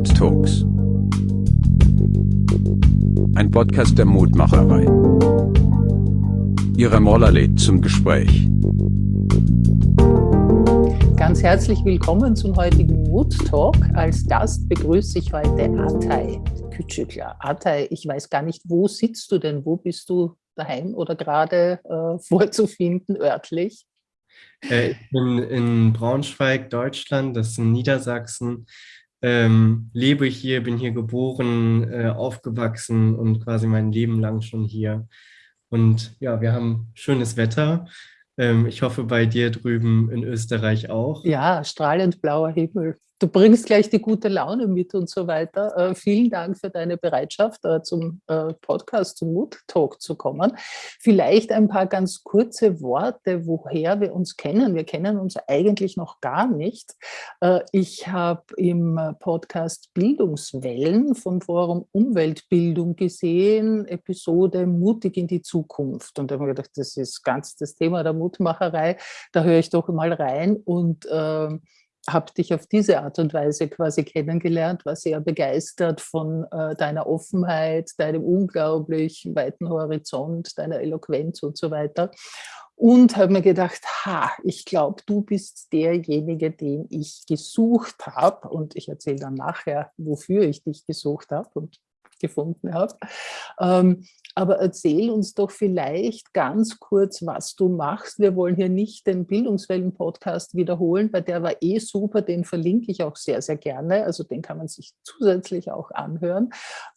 Mood Talks. Ein Podcast der Mutmacherei. Ihre Moller lädt zum Gespräch. Ganz herzlich willkommen zum heutigen Mood Talk. Als Gast begrüße ich heute Atay Küçükler. Atay, ich weiß gar nicht, wo sitzt du denn? Wo bist du daheim oder gerade äh, vorzufinden örtlich? Äh, ich bin in Braunschweig, Deutschland, das ist in Niedersachsen. Ähm, lebe hier, bin hier geboren, äh, aufgewachsen und quasi mein Leben lang schon hier. Und ja, wir haben schönes Wetter. Ähm, ich hoffe bei dir drüben in Österreich auch. Ja, strahlend blauer Himmel du bringst gleich die gute Laune mit und so weiter. Äh, vielen Dank für deine Bereitschaft, äh, zum äh, Podcast, zum Mood Talk zu kommen. Vielleicht ein paar ganz kurze Worte, woher wir uns kennen. Wir kennen uns eigentlich noch gar nicht. Äh, ich habe im Podcast Bildungswellen vom Forum Umweltbildung gesehen, Episode Mutig in die Zukunft. Und da habe ich gedacht, das ist ganz das Thema der Mutmacherei. Da höre ich doch mal rein und ähm, habe dich auf diese Art und Weise quasi kennengelernt, war sehr begeistert von äh, deiner Offenheit, deinem unglaublich weiten Horizont, deiner Eloquenz und so weiter. Und habe mir gedacht, ha, ich glaube, du bist derjenige, den ich gesucht habe. Und ich erzähle dann nachher, wofür ich dich gesucht habe und gefunden habe. Ähm, aber erzähl uns doch vielleicht ganz kurz, was du machst. Wir wollen hier nicht den Bildungswellen-Podcast wiederholen, weil der war eh super, den verlinke ich auch sehr, sehr gerne. Also den kann man sich zusätzlich auch anhören.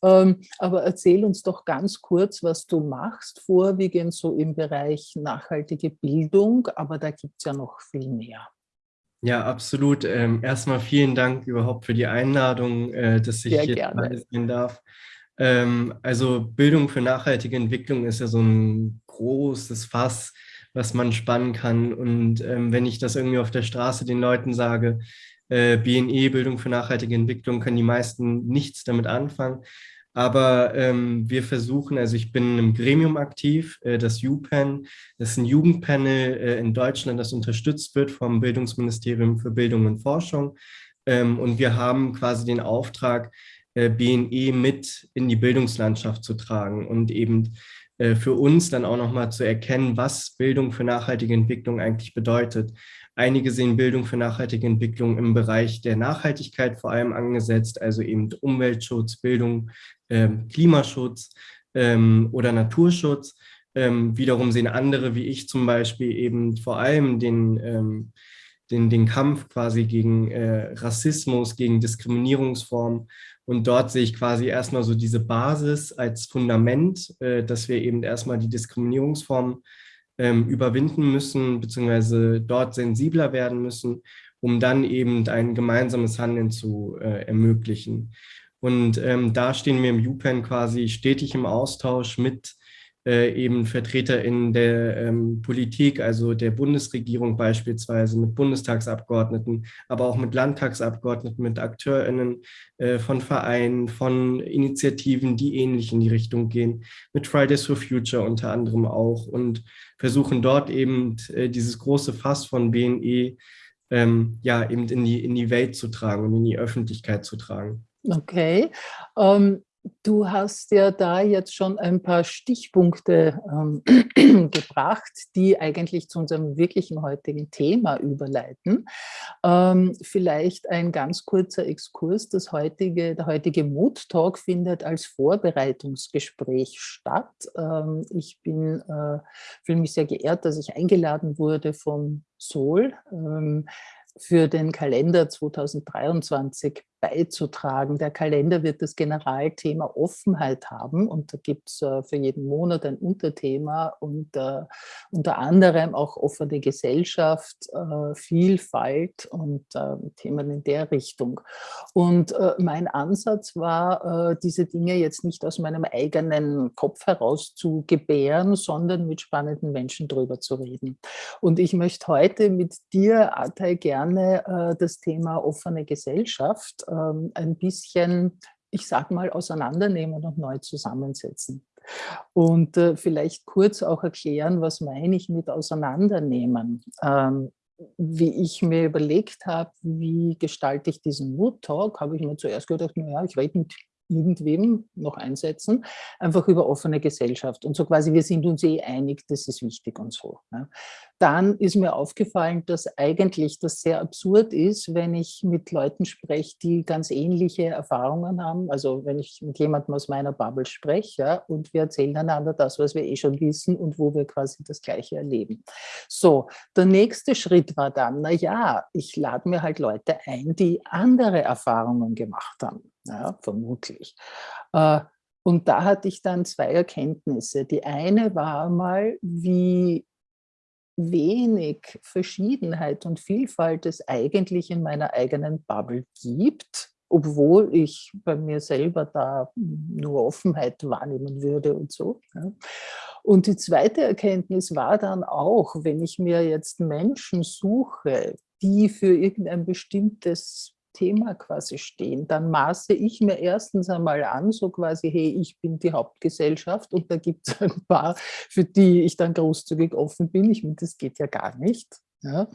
Ähm, aber erzähl uns doch ganz kurz, was du machst, vorwiegend so im Bereich nachhaltige Bildung, aber da gibt es ja noch viel mehr. Ja, absolut. Ähm, erstmal vielen Dank überhaupt für die Einladung, äh, dass ich Sehr hier dabei sein darf. Ähm, also Bildung für nachhaltige Entwicklung ist ja so ein großes Fass, was man spannen kann. Und ähm, wenn ich das irgendwie auf der Straße den Leuten sage, äh, BNE, Bildung für nachhaltige Entwicklung, können die meisten nichts damit anfangen. Aber ähm, wir versuchen, also ich bin im Gremium aktiv, äh, das UPen, das ist ein Jugendpanel äh, in Deutschland, das unterstützt wird vom Bildungsministerium für Bildung und Forschung. Ähm, und wir haben quasi den Auftrag, äh, BNE mit in die Bildungslandschaft zu tragen und eben äh, für uns dann auch nochmal zu erkennen, was Bildung für nachhaltige Entwicklung eigentlich bedeutet. Einige sehen Bildung für nachhaltige Entwicklung im Bereich der Nachhaltigkeit vor allem angesetzt, also eben Umweltschutz, Bildung, ähm, Klimaschutz ähm, oder Naturschutz. Ähm, wiederum sehen andere, wie ich zum Beispiel, eben vor allem den, den, den Kampf quasi gegen äh, Rassismus, gegen Diskriminierungsformen und dort sehe ich quasi erstmal so diese Basis als Fundament, äh, dass wir eben erstmal die Diskriminierungsform ähm, überwinden müssen, beziehungsweise dort sensibler werden müssen, um dann eben ein gemeinsames Handeln zu äh, ermöglichen. Und ähm, da stehen wir im UPenn quasi stetig im Austausch mit äh, eben Vertreter in der ähm, Politik, also der Bundesregierung beispielsweise, mit Bundestagsabgeordneten, aber auch mit Landtagsabgeordneten, mit AkteurInnen äh, von Vereinen, von Initiativen, die ähnlich in die Richtung gehen, mit Fridays for Future unter anderem auch und versuchen dort eben äh, dieses große Fass von BNE ähm, ja eben in die, in die Welt zu tragen und in die Öffentlichkeit zu tragen. Okay. Um Du hast ja da jetzt schon ein paar Stichpunkte ähm, gebracht, die eigentlich zu unserem wirklichen heutigen Thema überleiten. Ähm, vielleicht ein ganz kurzer Exkurs. Das heutige, der heutige Mood Talk findet als Vorbereitungsgespräch statt. Ähm, ich bin, äh, fühle mich sehr geehrt, dass ich eingeladen wurde vom Sol ähm, für den Kalender 2023 beizutragen. Der Kalender wird das Generalthema Offenheit haben und da gibt es äh, für jeden Monat ein Unterthema und äh, unter anderem auch offene Gesellschaft, äh, Vielfalt und äh, Themen in der Richtung. Und äh, mein Ansatz war, äh, diese Dinge jetzt nicht aus meinem eigenen Kopf heraus zu gebären, sondern mit spannenden Menschen drüber zu reden. Und ich möchte heute mit dir, Atay, gerne das Thema offene Gesellschaft ähm, ein bisschen, ich sag mal, auseinandernehmen und neu zusammensetzen. Und äh, vielleicht kurz auch erklären, was meine ich mit auseinandernehmen. Ähm, wie ich mir überlegt habe, wie gestalte ich diesen Mood Talk, habe ich mir zuerst gedacht, naja, ich rede mit irgendwem noch einsetzen, einfach über offene Gesellschaft und so quasi, wir sind uns eh einig, das ist wichtig und so. Dann ist mir aufgefallen, dass eigentlich das sehr absurd ist, wenn ich mit Leuten spreche, die ganz ähnliche Erfahrungen haben, also wenn ich mit jemandem aus meiner Bubble spreche ja, und wir erzählen einander das, was wir eh schon wissen und wo wir quasi das Gleiche erleben. So, der nächste Schritt war dann, na ja, ich lade mir halt Leute ein, die andere Erfahrungen gemacht haben ja, vermutlich. Äh, und da hatte ich dann zwei Erkenntnisse. Die eine war mal, wie wenig Verschiedenheit und Vielfalt es eigentlich in meiner eigenen Bubble gibt, obwohl ich bei mir selber da nur Offenheit wahrnehmen würde und so. Und die zweite Erkenntnis war dann auch, wenn ich mir jetzt Menschen suche, die für irgendein bestimmtes Thema quasi stehen, dann maße ich mir erstens einmal an, so quasi, hey, ich bin die Hauptgesellschaft und da gibt es ein paar, für die ich dann großzügig offen bin. Ich meine, das geht ja gar nicht. Ja.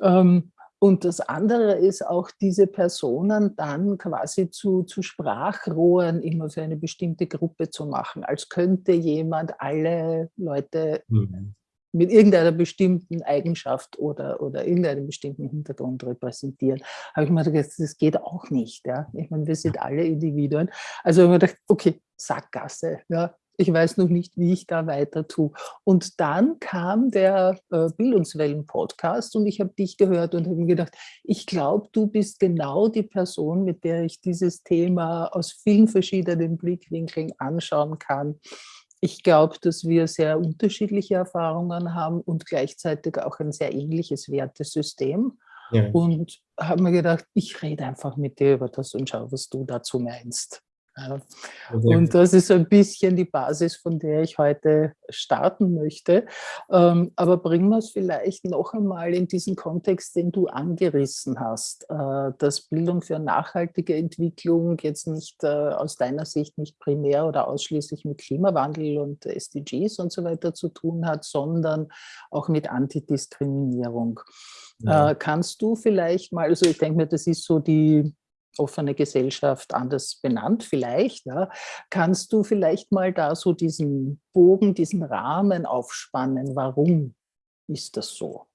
Ähm, und das andere ist auch, diese Personen dann quasi zu, zu Sprachrohren immer für eine bestimmte Gruppe zu machen, als könnte jemand alle Leute mhm mit irgendeiner bestimmten Eigenschaft oder, oder irgendeinem bestimmten Hintergrund repräsentieren. Habe ich mir gedacht, das geht auch nicht. Ja? Ich meine, wir sind alle Individuen. Also habe ich mir gedacht, okay, Sackgasse. Ja? Ich weiß noch nicht, wie ich da weiter tue. Und dann kam der äh, Bildungswellen-Podcast und ich habe dich gehört und habe mir gedacht, ich glaube, du bist genau die Person, mit der ich dieses Thema aus vielen verschiedenen Blickwinkeln anschauen kann ich glaube, dass wir sehr unterschiedliche Erfahrungen haben und gleichzeitig auch ein sehr ähnliches Wertesystem. Ja. Und habe mir gedacht, ich rede einfach mit dir über das und schau, was du dazu meinst. Und das ist ein bisschen die Basis, von der ich heute starten möchte. Ähm, aber bringen wir es vielleicht noch einmal in diesen Kontext, den du angerissen hast, äh, dass Bildung für nachhaltige Entwicklung jetzt nicht äh, aus deiner Sicht nicht primär oder ausschließlich mit Klimawandel und SDGs und so weiter zu tun hat, sondern auch mit Antidiskriminierung. Ja. Äh, kannst du vielleicht mal, also ich denke mir, das ist so die offene Gesellschaft anders benannt vielleicht. Ja. Kannst du vielleicht mal da so diesen Bogen, diesen Rahmen aufspannen? Warum ist das so?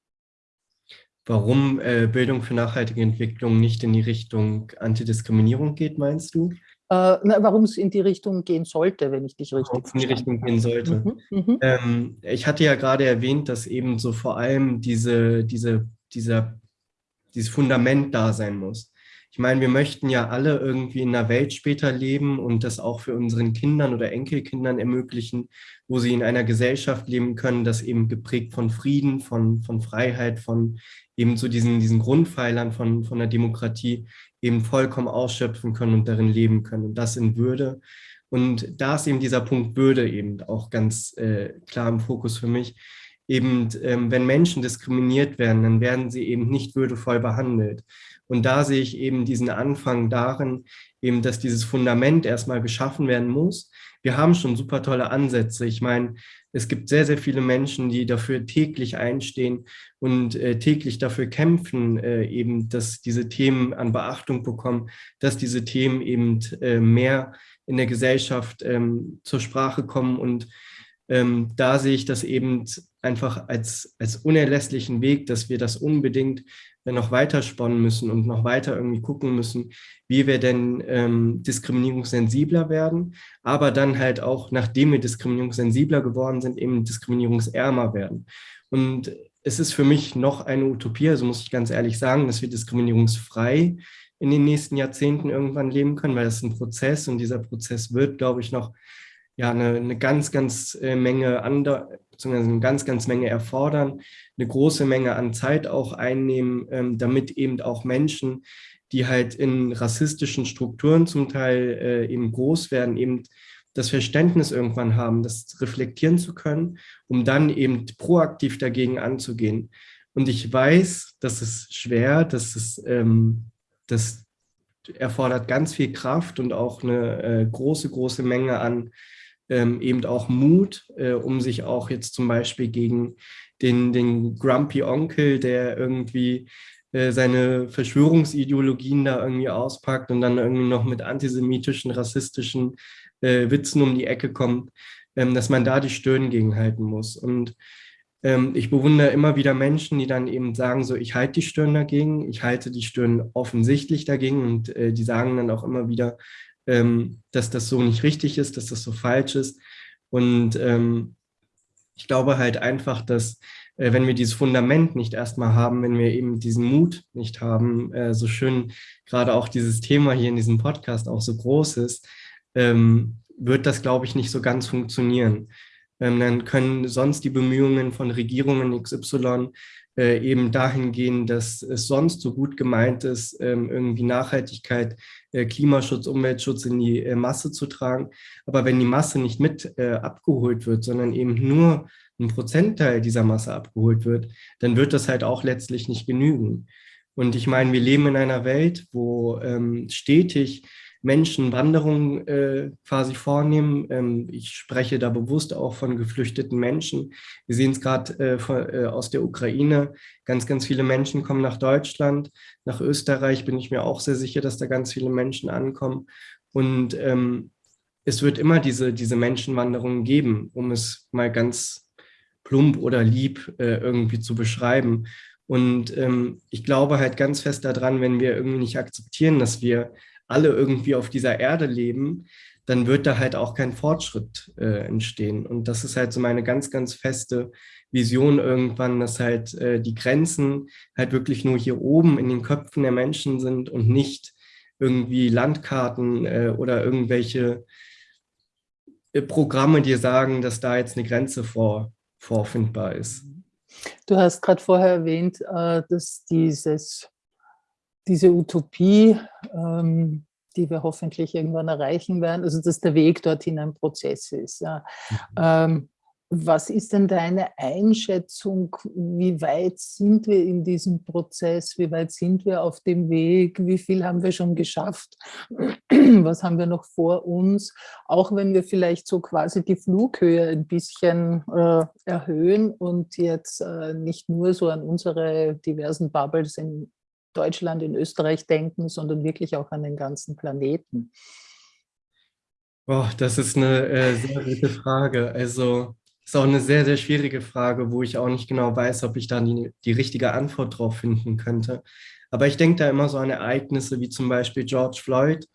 Warum äh, Bildung für nachhaltige Entwicklung nicht in die Richtung Antidiskriminierung geht, meinst du? Äh, warum es in die Richtung gehen sollte, wenn ich dich richtig verstehe. in die Richtung gehen sollte. Mhm, mhm, ähm, ich hatte ja gerade erwähnt, dass eben so vor allem diese, diese, dieser, dieses Fundament da sein muss. Ich meine, wir möchten ja alle irgendwie in einer Welt später leben und das auch für unseren Kindern oder Enkelkindern ermöglichen, wo sie in einer Gesellschaft leben können, das eben geprägt von Frieden, von, von Freiheit, von eben so diesen, diesen Grundpfeilern von, von der Demokratie eben vollkommen ausschöpfen können und darin leben können und das in Würde. Und da ist eben dieser Punkt Würde eben auch ganz äh, klar im Fokus für mich. Eben, ähm, wenn Menschen diskriminiert werden, dann werden sie eben nicht würdevoll behandelt. Und da sehe ich eben diesen Anfang darin, eben, dass dieses Fundament erstmal geschaffen werden muss. Wir haben schon super tolle Ansätze. Ich meine, es gibt sehr, sehr viele Menschen, die dafür täglich einstehen und äh, täglich dafür kämpfen, äh, eben, dass diese Themen an Beachtung bekommen, dass diese Themen eben äh, mehr in der Gesellschaft ähm, zur Sprache kommen. Und ähm, da sehe ich das eben einfach als, als unerlässlichen Weg, dass wir das unbedingt noch weiter sponnen müssen und noch weiter irgendwie gucken müssen, wie wir denn ähm, diskriminierungssensibler werden, aber dann halt auch, nachdem wir diskriminierungssensibler geworden sind, eben diskriminierungsärmer werden. Und es ist für mich noch eine Utopie, also muss ich ganz ehrlich sagen, dass wir diskriminierungsfrei in den nächsten Jahrzehnten irgendwann leben können, weil das ist ein Prozess und dieser Prozess wird, glaube ich, noch ja, eine, eine ganz, ganz äh, Menge ander, beziehungsweise eine ganz, ganz Menge erfordern, eine große Menge an Zeit auch einnehmen, ähm, damit eben auch Menschen, die halt in rassistischen Strukturen zum Teil äh, eben groß werden, eben das Verständnis irgendwann haben, das reflektieren zu können, um dann eben proaktiv dagegen anzugehen. Und ich weiß, das ist schwer, das ist, ähm, das erfordert ganz viel Kraft und auch eine äh, große, große Menge an ähm, eben auch Mut, äh, um sich auch jetzt zum Beispiel gegen den, den Grumpy Onkel, der irgendwie äh, seine Verschwörungsideologien da irgendwie auspackt und dann irgendwie noch mit antisemitischen, rassistischen äh, Witzen um die Ecke kommt, ähm, dass man da die Stirn gegenhalten muss. Und ähm, ich bewundere immer wieder Menschen, die dann eben sagen, so ich halte die Stirn dagegen, ich halte die Stirn offensichtlich dagegen und äh, die sagen dann auch immer wieder, ähm, dass das so nicht richtig ist, dass das so falsch ist. Und ähm, ich glaube halt einfach, dass äh, wenn wir dieses Fundament nicht erstmal haben, wenn wir eben diesen Mut nicht haben, äh, so schön gerade auch dieses Thema hier in diesem Podcast auch so groß ist, ähm, wird das, glaube ich, nicht so ganz funktionieren. Ähm, dann können sonst die Bemühungen von Regierungen XY äh, eben dahin gehen, dass es sonst so gut gemeint ist, ähm, irgendwie Nachhaltigkeit, Klimaschutz, Umweltschutz in die äh, Masse zu tragen. Aber wenn die Masse nicht mit äh, abgeholt wird, sondern eben nur ein Prozentteil dieser Masse abgeholt wird, dann wird das halt auch letztlich nicht genügen. Und ich meine, wir leben in einer Welt, wo ähm, stetig Menschen Wanderungen äh, quasi vornehmen. Ähm, ich spreche da bewusst auch von geflüchteten Menschen. Wir sehen es gerade äh, äh, aus der Ukraine. Ganz, ganz viele Menschen kommen nach Deutschland. Nach Österreich bin ich mir auch sehr sicher, dass da ganz viele Menschen ankommen. Und ähm, es wird immer diese, diese Menschenwanderungen geben, um es mal ganz plump oder lieb äh, irgendwie zu beschreiben. Und ähm, ich glaube halt ganz fest daran, wenn wir irgendwie nicht akzeptieren, dass wir alle irgendwie auf dieser Erde leben, dann wird da halt auch kein Fortschritt äh, entstehen. Und das ist halt so meine ganz, ganz feste Vision irgendwann, dass halt äh, die Grenzen halt wirklich nur hier oben in den Köpfen der Menschen sind und nicht irgendwie Landkarten äh, oder irgendwelche äh, Programme, die sagen, dass da jetzt eine Grenze vor, vorfindbar ist. Du hast gerade vorher erwähnt, äh, dass dieses diese Utopie, ähm, die wir hoffentlich irgendwann erreichen werden, also dass der Weg dorthin ein Prozess ist. Ja. Mhm. Ähm, was ist denn deine Einschätzung? Wie weit sind wir in diesem Prozess? Wie weit sind wir auf dem Weg? Wie viel haben wir schon geschafft? Was haben wir noch vor uns? Auch wenn wir vielleicht so quasi die Flughöhe ein bisschen äh, erhöhen und jetzt äh, nicht nur so an unsere diversen Bubbles in Deutschland, in Österreich denken, sondern wirklich auch an den ganzen Planeten? Boah, das ist eine äh, sehr gute Frage. Also ist auch eine sehr, sehr schwierige Frage, wo ich auch nicht genau weiß, ob ich da die, die richtige Antwort drauf finden könnte. Aber ich denke da immer so an Ereignisse wie zum Beispiel George Floyd,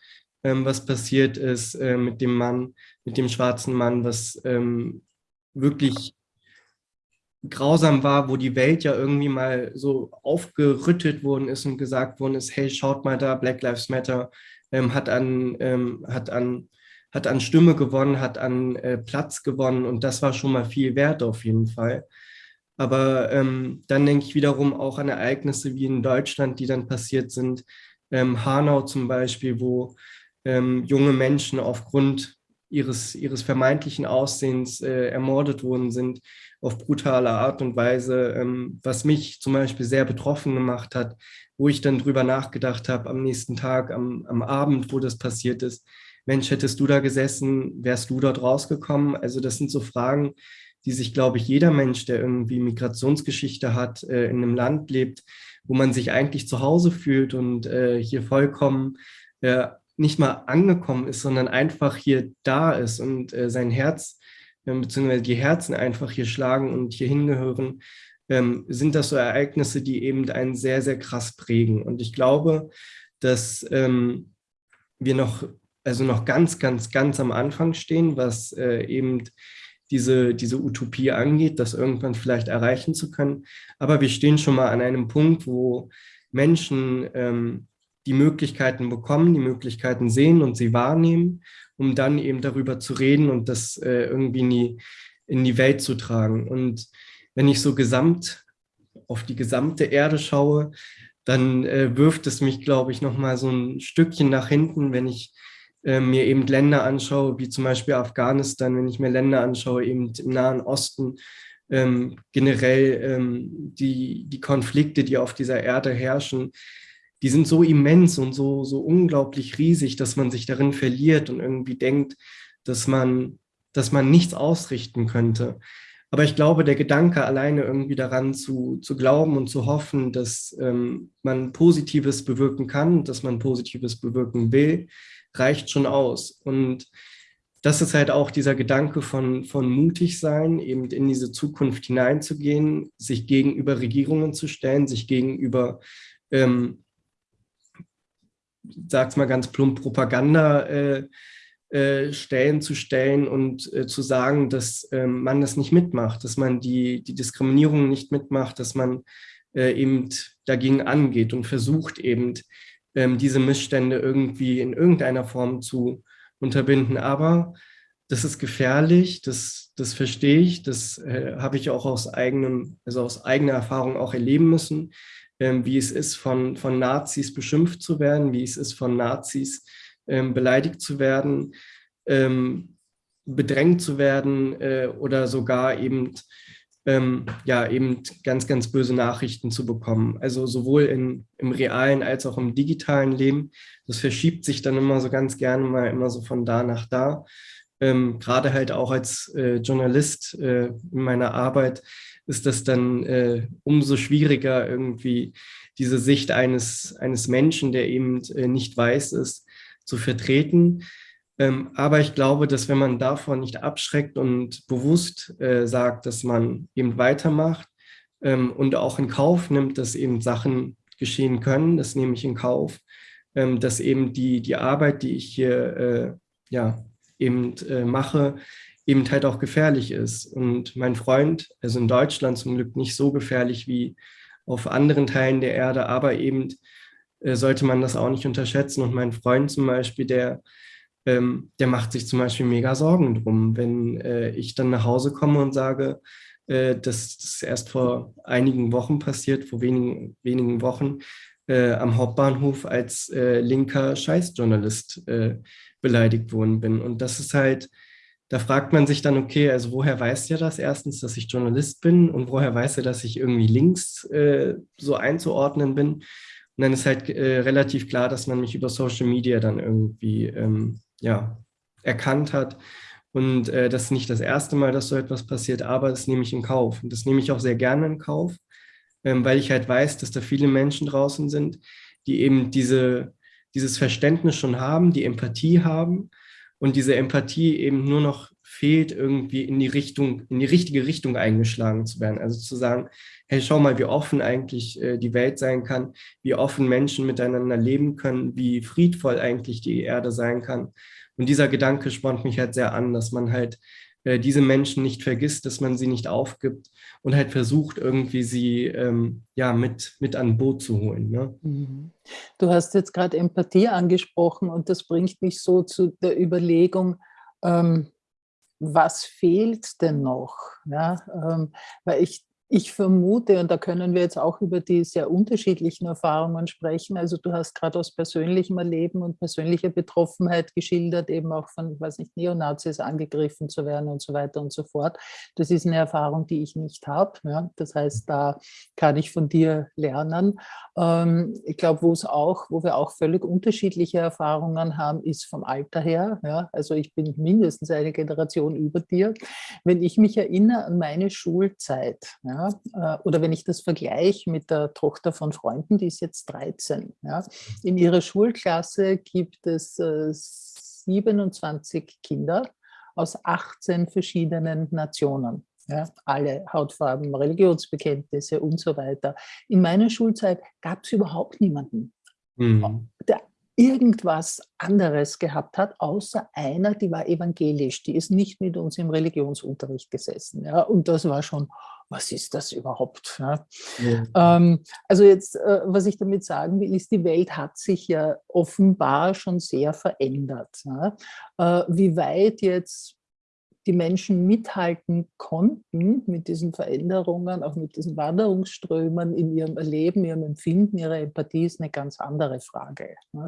ähm, was passiert ist äh, mit dem Mann, mit dem schwarzen Mann, was ähm, wirklich grausam war, wo die Welt ja irgendwie mal so aufgerüttelt worden ist und gesagt worden ist, hey, schaut mal da, Black Lives Matter ähm, hat, an, ähm, hat, an, hat an Stimme gewonnen, hat an äh, Platz gewonnen und das war schon mal viel wert auf jeden Fall. Aber ähm, dann denke ich wiederum auch an Ereignisse wie in Deutschland, die dann passiert sind. Ähm, Hanau zum Beispiel, wo ähm, junge Menschen aufgrund ihres, ihres vermeintlichen Aussehens äh, ermordet worden sind, auf brutale Art und Weise, ähm, was mich zum Beispiel sehr betroffen gemacht hat, wo ich dann drüber nachgedacht habe am nächsten Tag, am, am Abend, wo das passiert ist. Mensch, hättest du da gesessen, wärst du dort rausgekommen? Also das sind so Fragen, die sich, glaube ich, jeder Mensch, der irgendwie Migrationsgeschichte hat, äh, in einem Land lebt, wo man sich eigentlich zu Hause fühlt und äh, hier vollkommen äh, nicht mal angekommen ist, sondern einfach hier da ist und äh, sein Herz beziehungsweise die Herzen einfach hier schlagen und hier hingehören, ähm, sind das so Ereignisse, die eben einen sehr, sehr krass prägen. Und ich glaube, dass ähm, wir noch, also noch ganz, ganz, ganz am Anfang stehen, was äh, eben diese, diese Utopie angeht, das irgendwann vielleicht erreichen zu können. Aber wir stehen schon mal an einem Punkt, wo Menschen ähm, die Möglichkeiten bekommen, die Möglichkeiten sehen und sie wahrnehmen um dann eben darüber zu reden und das äh, irgendwie in die, in die Welt zu tragen. Und wenn ich so gesamt auf die gesamte Erde schaue, dann äh, wirft es mich, glaube ich, noch mal so ein Stückchen nach hinten, wenn ich äh, mir eben Länder anschaue, wie zum Beispiel Afghanistan, wenn ich mir Länder anschaue, eben im Nahen Osten, ähm, generell ähm, die, die Konflikte, die auf dieser Erde herrschen, die sind so immens und so, so unglaublich riesig, dass man sich darin verliert und irgendwie denkt, dass man dass man nichts ausrichten könnte. Aber ich glaube, der Gedanke alleine irgendwie daran zu, zu glauben und zu hoffen, dass ähm, man Positives bewirken kann, dass man Positives bewirken will, reicht schon aus. Und das ist halt auch dieser Gedanke von, von mutig sein, eben in diese Zukunft hineinzugehen, sich gegenüber Regierungen zu stellen, sich gegenüber, ähm, sag's mal ganz plump, Propaganda äh, äh, Stellen zu stellen und äh, zu sagen, dass ähm, man das nicht mitmacht, dass man die, die Diskriminierung nicht mitmacht, dass man äh, eben dagegen angeht und versucht eben ähm, diese Missstände irgendwie in irgendeiner Form zu unterbinden. Aber das ist gefährlich, das, das verstehe ich, das äh, habe ich auch aus, eigenem, also aus eigener Erfahrung auch erleben müssen, wie es ist, von, von Nazis beschimpft zu werden, wie es ist, von Nazis ähm, beleidigt zu werden, ähm, bedrängt zu werden äh, oder sogar eben, ähm, ja, eben ganz, ganz böse Nachrichten zu bekommen. Also sowohl in, im realen als auch im digitalen Leben. Das verschiebt sich dann immer so ganz gerne mal immer so von da nach da. Ähm, Gerade halt auch als äh, Journalist äh, in meiner Arbeit ist das dann äh, umso schwieriger, irgendwie diese Sicht eines, eines Menschen, der eben äh, nicht weiß ist, zu vertreten. Ähm, aber ich glaube, dass wenn man davon nicht abschreckt und bewusst äh, sagt, dass man eben weitermacht ähm, und auch in Kauf nimmt, dass eben Sachen geschehen können, das nehme ich in Kauf, ähm, dass eben die, die Arbeit, die ich hier äh, ja, eben äh, mache, eben halt auch gefährlich ist. Und mein Freund, also in Deutschland zum Glück nicht so gefährlich wie auf anderen Teilen der Erde, aber eben äh, sollte man das auch nicht unterschätzen. Und mein Freund zum Beispiel, der, ähm, der macht sich zum Beispiel mega Sorgen drum, wenn äh, ich dann nach Hause komme und sage, äh, dass das erst vor einigen Wochen passiert, vor wenigen, wenigen Wochen, äh, am Hauptbahnhof als äh, linker Scheißjournalist beleidigt worden bin. Und das ist halt, da fragt man sich dann, okay, also woher weiß er das erstens, dass ich Journalist bin und woher weiß er, dass ich irgendwie links so einzuordnen bin? Und dann ist halt äh, relativ klar, dass man mich über Social Media dann irgendwie ähm, ja, erkannt hat. Und äh, das ist nicht das erste Mal, dass so etwas passiert, aber das nehme ich in Kauf. Und das nehme ich auch sehr gerne in Kauf, ähm, weil ich halt weiß, dass da viele Menschen draußen sind, die eben diese, dieses Verständnis schon haben, die Empathie haben und diese Empathie eben nur noch fehlt, irgendwie in die Richtung, in die richtige Richtung eingeschlagen zu werden. Also zu sagen, hey, schau mal, wie offen eigentlich äh, die Welt sein kann, wie offen Menschen miteinander leben können, wie friedvoll eigentlich die Erde sein kann. Und dieser Gedanke spornt mich halt sehr an, dass man halt äh, diese Menschen nicht vergisst, dass man sie nicht aufgibt und halt versucht, irgendwie sie ähm, ja, mit, mit an Boot zu holen. Ne? Mhm. Du hast jetzt gerade Empathie angesprochen und das bringt mich so zu der Überlegung, ähm, was fehlt denn noch? Ja, ähm, weil ich ich vermute, und da können wir jetzt auch über die sehr unterschiedlichen Erfahrungen sprechen, also du hast gerade aus persönlichem Erleben und persönlicher Betroffenheit geschildert, eben auch von, weiß nicht, Neonazis angegriffen zu werden und so weiter und so fort. Das ist eine Erfahrung, die ich nicht habe. Ja? Das heißt, da kann ich von dir lernen. Ähm, ich glaube, wo es auch, wo wir auch völlig unterschiedliche Erfahrungen haben, ist vom Alter her. Ja? Also ich bin mindestens eine Generation über dir. Wenn ich mich erinnere an meine Schulzeit, ja, äh, oder wenn ich das vergleiche mit der Tochter von Freunden, die ist jetzt 13. Ja. In ihrer Schulklasse gibt es 27 äh, Kinder aus 18 verschiedenen Nationen. Ja, alle Hautfarben, Religionsbekenntnisse und so weiter. In meiner Schulzeit gab es überhaupt niemanden, mhm. der irgendwas anderes gehabt hat, außer einer, die war evangelisch, die ist nicht mit uns im Religionsunterricht gesessen. Ja, und das war schon, was ist das überhaupt? Ja? Ja. Ähm, also jetzt, äh, was ich damit sagen will, ist, die Welt hat sich ja offenbar schon sehr verändert. Ja? Äh, wie weit jetzt die Menschen mithalten konnten mit diesen Veränderungen, auch mit diesen Wanderungsströmen in ihrem Erleben, ihrem Empfinden, ihrer Empathie, ist eine ganz andere Frage. Ne?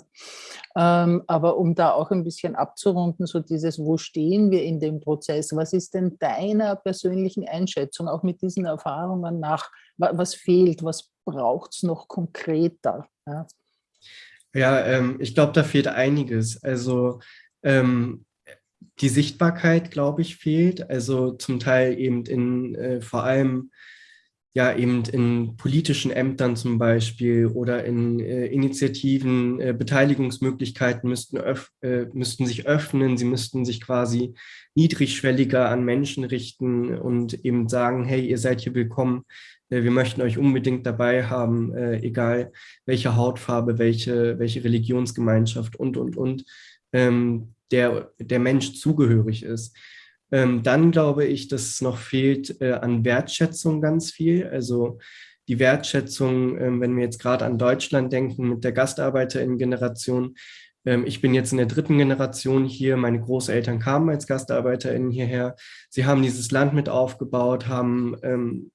Ähm, aber um da auch ein bisschen abzurunden, so dieses, wo stehen wir in dem Prozess? Was ist denn deiner persönlichen Einschätzung, auch mit diesen Erfahrungen nach, was fehlt, was braucht es noch konkreter? Ja, ähm, ich glaube, da fehlt einiges. Also ähm, die Sichtbarkeit, glaube ich, fehlt. Also zum Teil eben in äh, vor allem ja eben in politischen Ämtern zum Beispiel oder in äh, Initiativen, äh, Beteiligungsmöglichkeiten müssten, äh, müssten sich öffnen, sie müssten sich quasi niedrigschwelliger an Menschen richten und eben sagen, hey, ihr seid hier willkommen, äh, wir möchten euch unbedingt dabei haben, äh, egal welche Hautfarbe, welche, welche Religionsgemeinschaft und, und, und, ähm, der, der Mensch zugehörig ist. Ähm, dann glaube ich, dass es noch fehlt äh, an Wertschätzung ganz viel. Also die Wertschätzung, ähm, wenn wir jetzt gerade an Deutschland denken mit der GastarbeiterInnen-Generation. Ähm, ich bin jetzt in der dritten Generation hier. Meine Großeltern kamen als GastarbeiterInnen hierher. Sie haben dieses Land mit aufgebaut, haben ähm,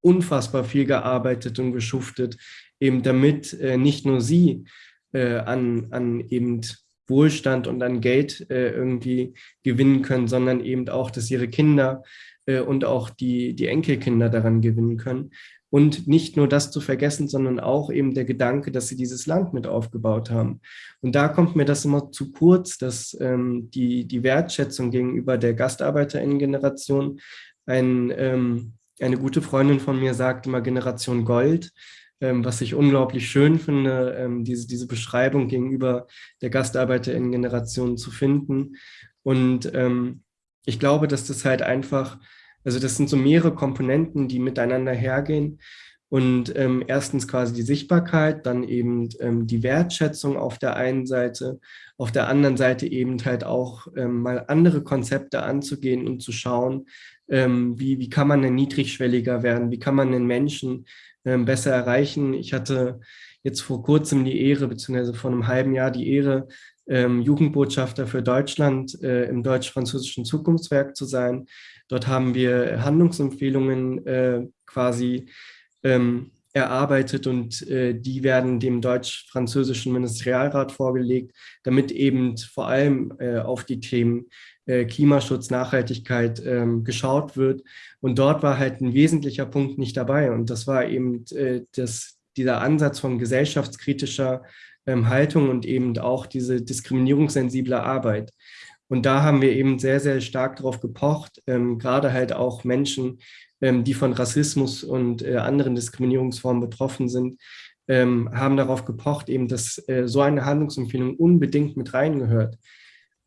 unfassbar viel gearbeitet und geschuftet, eben damit äh, nicht nur sie äh, an, an eben Wohlstand und an Geld äh, irgendwie gewinnen können, sondern eben auch, dass ihre Kinder äh, und auch die, die Enkelkinder daran gewinnen können. Und nicht nur das zu vergessen, sondern auch eben der Gedanke, dass sie dieses Land mit aufgebaut haben. Und da kommt mir das immer zu kurz, dass ähm, die, die Wertschätzung gegenüber der GastarbeiterInnen-Generation ein, ähm, eine gute Freundin von mir sagt immer Generation Gold ähm, was ich unglaublich schön finde, ähm, diese, diese Beschreibung gegenüber der GastarbeiterInnen-Generation zu finden. Und ähm, ich glaube, dass das halt einfach, also das sind so mehrere Komponenten, die miteinander hergehen. Und ähm, erstens quasi die Sichtbarkeit, dann eben ähm, die Wertschätzung auf der einen Seite, auf der anderen Seite eben halt auch ähm, mal andere Konzepte anzugehen und zu schauen, ähm, wie, wie kann man denn niedrigschwelliger werden, wie kann man den Menschen besser erreichen. Ich hatte jetzt vor kurzem die Ehre, beziehungsweise vor einem halben Jahr die Ehre, ähm, Jugendbotschafter für Deutschland äh, im deutsch-französischen Zukunftswerk zu sein. Dort haben wir Handlungsempfehlungen äh, quasi ähm, erarbeitet und äh, die werden dem deutsch-französischen Ministerialrat vorgelegt, damit eben vor allem auf die Themen äh, Klimaschutz, Nachhaltigkeit ähm, geschaut wird. Und dort war halt ein wesentlicher Punkt nicht dabei. Und das war eben äh, das, dieser Ansatz von gesellschaftskritischer ähm, Haltung und eben auch diese diskriminierungssensible Arbeit. Und da haben wir eben sehr, sehr stark darauf gepocht, ähm, gerade halt auch Menschen, ähm, die von Rassismus und äh, anderen Diskriminierungsformen betroffen sind, ähm, haben darauf gepocht, eben, dass äh, so eine Handlungsempfehlung unbedingt mit reingehört.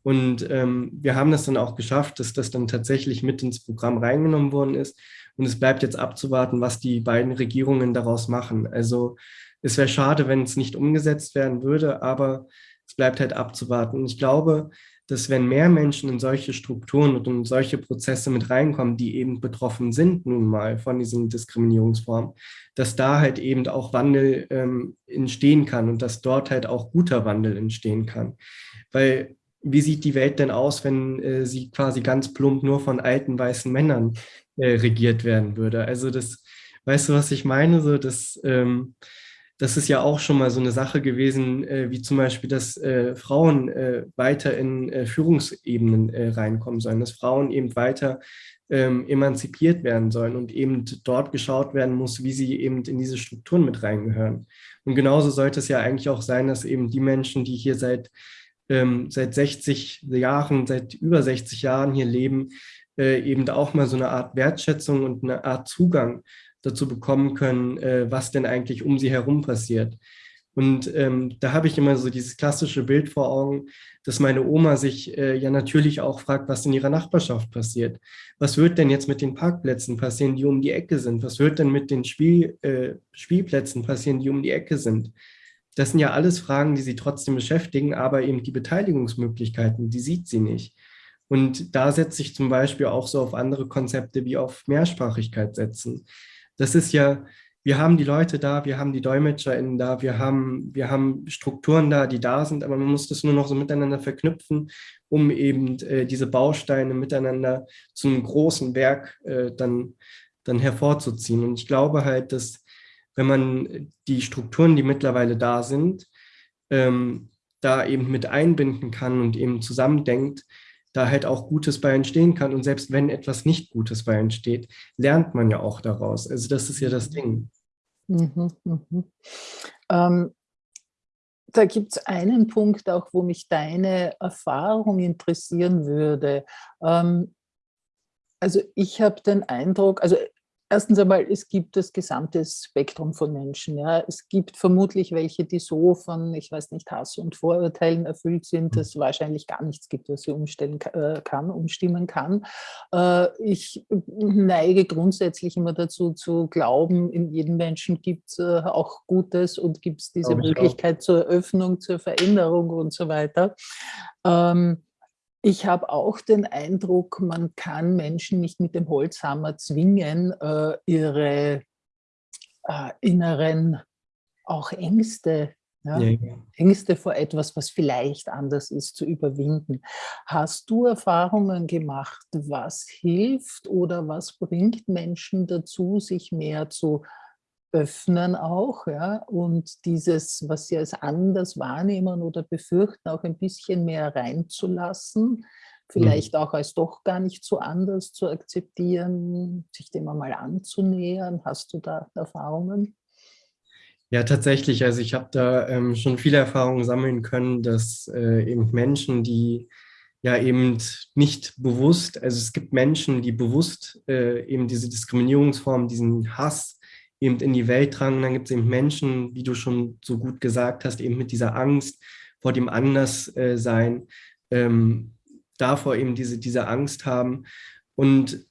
Und ähm, wir haben das dann auch geschafft, dass das dann tatsächlich mit ins Programm reingenommen worden ist. Und es bleibt jetzt abzuwarten, was die beiden Regierungen daraus machen. Also es wäre schade, wenn es nicht umgesetzt werden würde, aber es bleibt halt abzuwarten. Und ich glaube, dass wenn mehr Menschen in solche Strukturen und in solche Prozesse mit reinkommen, die eben betroffen sind nun mal von diesen Diskriminierungsformen, dass da halt eben auch Wandel ähm, entstehen kann und dass dort halt auch guter Wandel entstehen kann. Weil wie sieht die Welt denn aus, wenn äh, sie quasi ganz plump nur von alten weißen Männern äh, regiert werden würde? Also das, weißt du, was ich meine? So, das, ähm, das ist ja auch schon mal so eine Sache gewesen, äh, wie zum Beispiel, dass äh, Frauen äh, weiter in äh, Führungsebenen reinkommen sollen, dass Frauen eben weiter ähm, emanzipiert werden sollen und eben dort geschaut werden muss, wie sie eben in diese Strukturen mit reingehören. Und genauso sollte es ja eigentlich auch sein, dass eben die Menschen, die hier seit ähm, seit 60 Jahren, seit über 60 Jahren hier leben, äh, eben auch mal so eine Art Wertschätzung und eine Art Zugang dazu bekommen können, äh, was denn eigentlich um sie herum passiert. Und ähm, da habe ich immer so dieses klassische Bild vor Augen, dass meine Oma sich äh, ja natürlich auch fragt, was in ihrer Nachbarschaft passiert. Was wird denn jetzt mit den Parkplätzen passieren, die um die Ecke sind? Was wird denn mit den Spiel, äh, Spielplätzen passieren, die um die Ecke sind? Das sind ja alles Fragen, die sie trotzdem beschäftigen, aber eben die Beteiligungsmöglichkeiten, die sieht sie nicht. Und da setze ich zum Beispiel auch so auf andere Konzepte wie auf Mehrsprachigkeit setzen. Das ist ja, wir haben die Leute da, wir haben die DolmetscherInnen da, wir haben, wir haben Strukturen da, die da sind, aber man muss das nur noch so miteinander verknüpfen, um eben äh, diese Bausteine miteinander zu einem großen Werk äh, dann, dann hervorzuziehen. Und ich glaube halt, dass wenn man die Strukturen, die mittlerweile da sind, ähm, da eben mit einbinden kann und eben zusammendenkt, da halt auch Gutes bei entstehen kann. Und selbst wenn etwas nicht Gutes bei entsteht, lernt man ja auch daraus. Also das ist ja das Ding. Mhm, mhm. Ähm, da gibt es einen Punkt auch, wo mich deine Erfahrung interessieren würde. Ähm, also ich habe den Eindruck, also Erstens einmal, es gibt das gesamte Spektrum von Menschen. Ja. Es gibt vermutlich welche, die so von, ich weiß nicht, Hass und Vorurteilen erfüllt sind, dass es wahrscheinlich gar nichts gibt, was sie umstellen äh, kann, umstimmen kann. Äh, ich neige grundsätzlich immer dazu zu glauben, in jedem Menschen gibt es äh, auch Gutes und gibt es diese Möglichkeit auch. zur Öffnung, zur Veränderung und so weiter. Ähm, ich habe auch den Eindruck, man kann Menschen nicht mit dem Holzhammer zwingen, äh, ihre äh, inneren auch Ängste, ja, ja. Ängste vor etwas, was vielleicht anders ist, zu überwinden. Hast du Erfahrungen gemacht, was hilft oder was bringt Menschen dazu, sich mehr zu öffnen auch, ja, und dieses, was sie als anders wahrnehmen oder befürchten, auch ein bisschen mehr reinzulassen, mhm. vielleicht mhm. auch als doch gar nicht so anders zu akzeptieren, sich dem einmal anzunähern. Hast du da Erfahrungen? Ja, tatsächlich. Also ich habe da ähm, schon viele Erfahrungen sammeln können, dass äh, eben Menschen, die ja eben nicht bewusst, also es gibt Menschen, die bewusst äh, eben diese Diskriminierungsform, diesen Hass eben in die Welt tragen. Dann gibt es eben Menschen, wie du schon so gut gesagt hast, eben mit dieser Angst vor dem Anderssein, ähm, davor eben diese, diese Angst haben. Und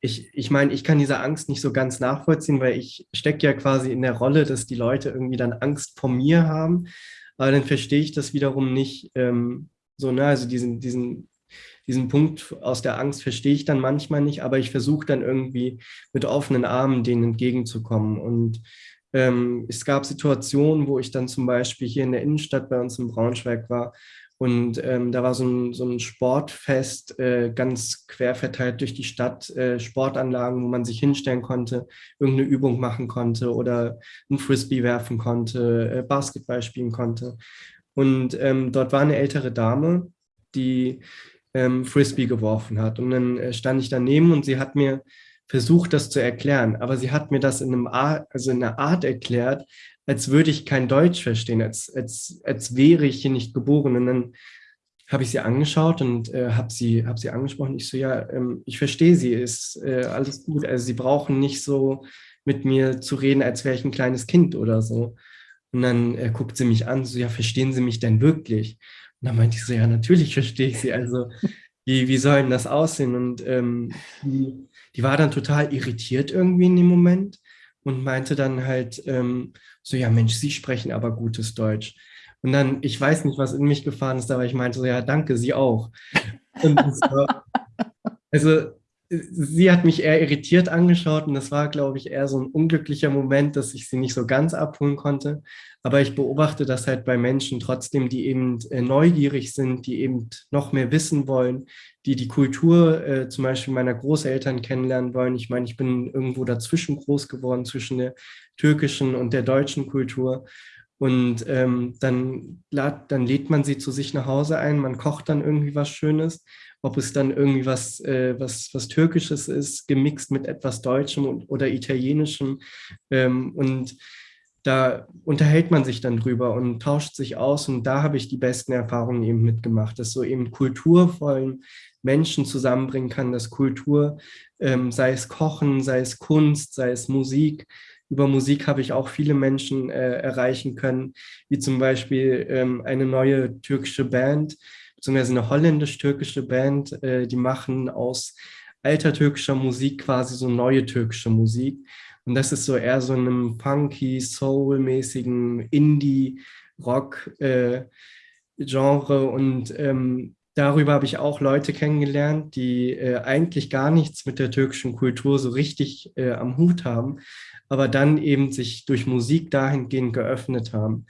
ich, ich meine, ich kann diese Angst nicht so ganz nachvollziehen, weil ich stecke ja quasi in der Rolle, dass die Leute irgendwie dann Angst vor mir haben. Aber dann verstehe ich das wiederum nicht ähm, so, ne? also diesen, diesen diesen Punkt aus der Angst verstehe ich dann manchmal nicht, aber ich versuche dann irgendwie mit offenen Armen denen entgegenzukommen. Und ähm, es gab Situationen, wo ich dann zum Beispiel hier in der Innenstadt bei uns in Braunschweig war und ähm, da war so ein, so ein Sportfest, äh, ganz quer verteilt durch die Stadt, äh, Sportanlagen, wo man sich hinstellen konnte, irgendeine Übung machen konnte oder ein Frisbee werfen konnte, äh, Basketball spielen konnte. Und ähm, dort war eine ältere Dame, die ähm, Frisbee geworfen hat. Und dann äh, stand ich daneben und sie hat mir versucht, das zu erklären. Aber sie hat mir das in, einem Art, also in einer Art erklärt, als würde ich kein Deutsch verstehen, als, als, als wäre ich hier nicht geboren. Und dann habe ich sie angeschaut und äh, habe sie, hab sie angesprochen. Ich so, ja, ähm, ich verstehe sie, ist äh, alles gut. Also sie brauchen nicht so mit mir zu reden, als wäre ich ein kleines Kind oder so. Und dann äh, guckt sie mich an, so, ja, verstehen Sie mich denn wirklich? Und dann meinte ich so, ja, natürlich verstehe ich sie. Also, wie, wie soll denn das aussehen? Und ähm, die, die war dann total irritiert irgendwie in dem Moment und meinte dann halt ähm, so, ja, Mensch, Sie sprechen aber gutes Deutsch. Und dann, ich weiß nicht, was in mich gefahren ist, aber ich meinte so, ja, danke, Sie auch. War, also sie hat mich eher irritiert angeschaut und das war, glaube ich, eher so ein unglücklicher Moment, dass ich sie nicht so ganz abholen konnte. Aber ich beobachte das halt bei Menschen trotzdem, die eben äh, neugierig sind, die eben noch mehr wissen wollen, die die Kultur äh, zum Beispiel meiner Großeltern kennenlernen wollen. Ich meine, ich bin irgendwo dazwischen groß geworden, zwischen der türkischen und der deutschen Kultur. Und ähm, dann, lad, dann lädt man sie zu sich nach Hause ein, man kocht dann irgendwie was Schönes ob es dann irgendwie was, äh, was, was Türkisches ist, gemixt mit etwas Deutschem und, oder Italienischem. Ähm, und da unterhält man sich dann drüber und tauscht sich aus. Und da habe ich die besten Erfahrungen eben mitgemacht, dass so eben kulturvollen Menschen zusammenbringen kann, dass Kultur, ähm, sei es Kochen, sei es Kunst, sei es Musik, über Musik habe ich auch viele Menschen äh, erreichen können, wie zum Beispiel ähm, eine neue türkische Band, beziehungsweise eine holländisch-türkische Band, äh, die machen aus alter türkischer Musik quasi so neue türkische Musik. Und das ist so eher so einem funky, soul-mäßigen Indie-Rock-Genre. Äh, und ähm, darüber habe ich auch Leute kennengelernt, die äh, eigentlich gar nichts mit der türkischen Kultur so richtig äh, am Hut haben, aber dann eben sich durch Musik dahingehend geöffnet haben.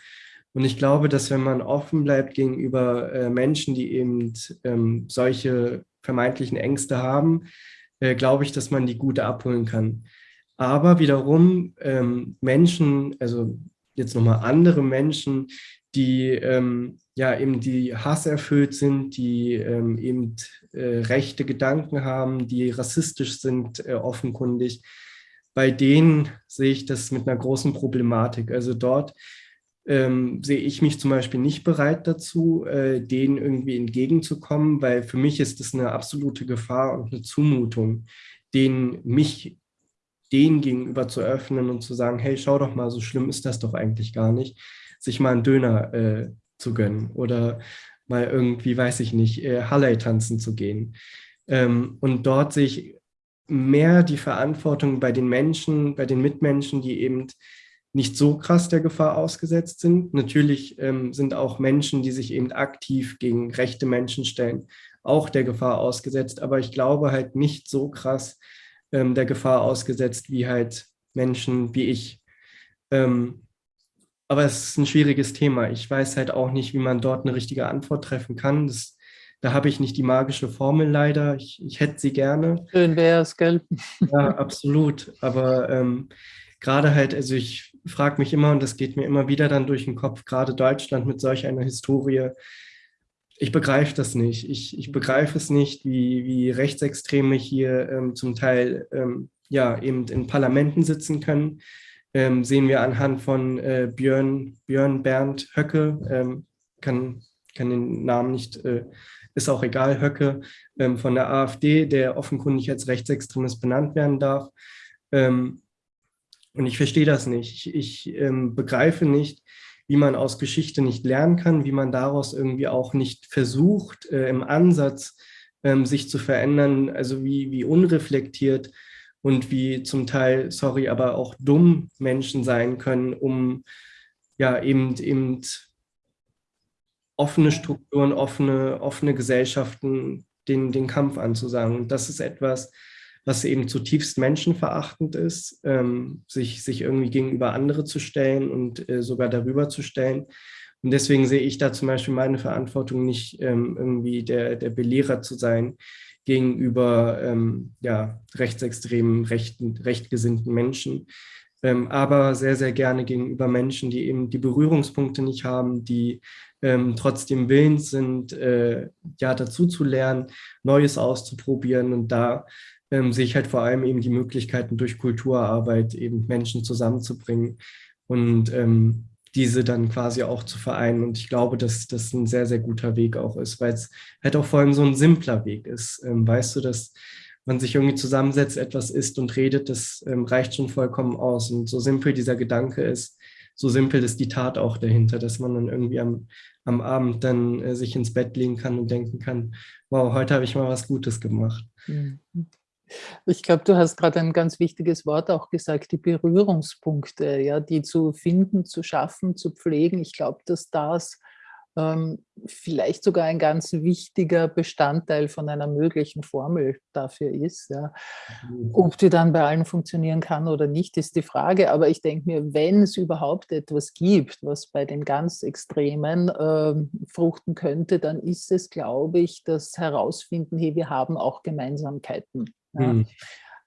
Und ich glaube, dass wenn man offen bleibt gegenüber äh, Menschen, die eben ähm, solche vermeintlichen Ängste haben, äh, glaube ich, dass man die gut abholen kann. Aber wiederum ähm, Menschen, also jetzt nochmal andere Menschen, die ähm, ja eben die Hass erfüllt sind, die ähm, eben äh, rechte Gedanken haben, die rassistisch sind, äh, offenkundig, bei denen sehe ich das mit einer großen Problematik. Also dort ähm, sehe ich mich zum Beispiel nicht bereit dazu, äh, denen irgendwie entgegenzukommen, weil für mich ist es eine absolute Gefahr und eine Zumutung, denen mich denen gegenüber zu öffnen und zu sagen, hey, schau doch mal, so schlimm ist das doch eigentlich gar nicht, sich mal einen Döner äh, zu gönnen oder mal irgendwie, weiß ich nicht, äh, Halle tanzen zu gehen. Ähm, und dort sehe ich mehr die Verantwortung bei den Menschen, bei den Mitmenschen, die eben nicht so krass der Gefahr ausgesetzt sind. Natürlich ähm, sind auch Menschen, die sich eben aktiv gegen rechte Menschen stellen, auch der Gefahr ausgesetzt. Aber ich glaube halt nicht so krass ähm, der Gefahr ausgesetzt wie halt Menschen wie ich. Ähm, aber es ist ein schwieriges Thema. Ich weiß halt auch nicht, wie man dort eine richtige Antwort treffen kann. Das, da habe ich nicht die magische Formel leider. Ich, ich hätte sie gerne. Schön wäre es, gell? Ja, absolut. Aber ähm, gerade halt, also ich frage mich immer, und das geht mir immer wieder dann durch den Kopf, gerade Deutschland mit solch einer Historie, ich begreife das nicht. Ich, ich begreife es nicht, wie, wie Rechtsextreme hier ähm, zum Teil ähm, ja, eben in Parlamenten sitzen können ähm, sehen wir anhand von äh, Björn, Björn Bernd Höcke, ähm, kann, kann den Namen nicht, äh, ist auch egal, Höcke ähm, von der AfD, der offenkundig als Rechtsextremist benannt werden darf. Ähm, und ich verstehe das nicht. Ich, ich ähm, begreife nicht, wie man aus Geschichte nicht lernen kann, wie man daraus irgendwie auch nicht versucht, äh, im Ansatz ähm, sich zu verändern, also wie, wie unreflektiert und wie zum Teil, sorry, aber auch dumm Menschen sein können, um ja eben, eben offene Strukturen, offene, offene Gesellschaften den, den Kampf anzusagen. Und das ist etwas, was eben zutiefst menschenverachtend ist, ähm, sich, sich irgendwie gegenüber andere zu stellen und äh, sogar darüber zu stellen. Und deswegen sehe ich da zum Beispiel meine Verantwortung nicht ähm, irgendwie der, der Belehrer zu sein, gegenüber ähm, ja, rechtsextremen, rechten, rechtgesinnten Menschen, ähm, aber sehr, sehr gerne gegenüber Menschen, die eben die Berührungspunkte nicht haben, die ähm, trotzdem willens sind, äh, ja, dazu zu lernen, Neues auszuprobieren und da ähm, sehe ich halt vor allem eben die Möglichkeiten durch Kulturarbeit eben Menschen zusammenzubringen und ähm, diese dann quasi auch zu vereinen. Und ich glaube, dass das ein sehr, sehr guter Weg auch ist, weil es halt auch vor allem so ein simpler Weg ist. Ähm, weißt du, dass man sich irgendwie zusammensetzt, etwas isst und redet, das ähm, reicht schon vollkommen aus. Und so simpel dieser Gedanke ist, so simpel ist die Tat auch dahinter, dass man dann irgendwie am, am Abend dann äh, sich ins Bett legen kann und denken kann, wow, heute habe ich mal was Gutes gemacht. Mhm. Ich glaube, du hast gerade ein ganz wichtiges Wort auch gesagt, die Berührungspunkte, ja, die zu finden, zu schaffen, zu pflegen. Ich glaube, dass das ähm, vielleicht sogar ein ganz wichtiger Bestandteil von einer möglichen Formel dafür ist. Ja. Ob die dann bei allen funktionieren kann oder nicht, ist die Frage. Aber ich denke mir, wenn es überhaupt etwas gibt, was bei den ganz Extremen äh, fruchten könnte, dann ist es, glaube ich, das Herausfinden, hey, wir haben auch Gemeinsamkeiten. Ja. Mhm.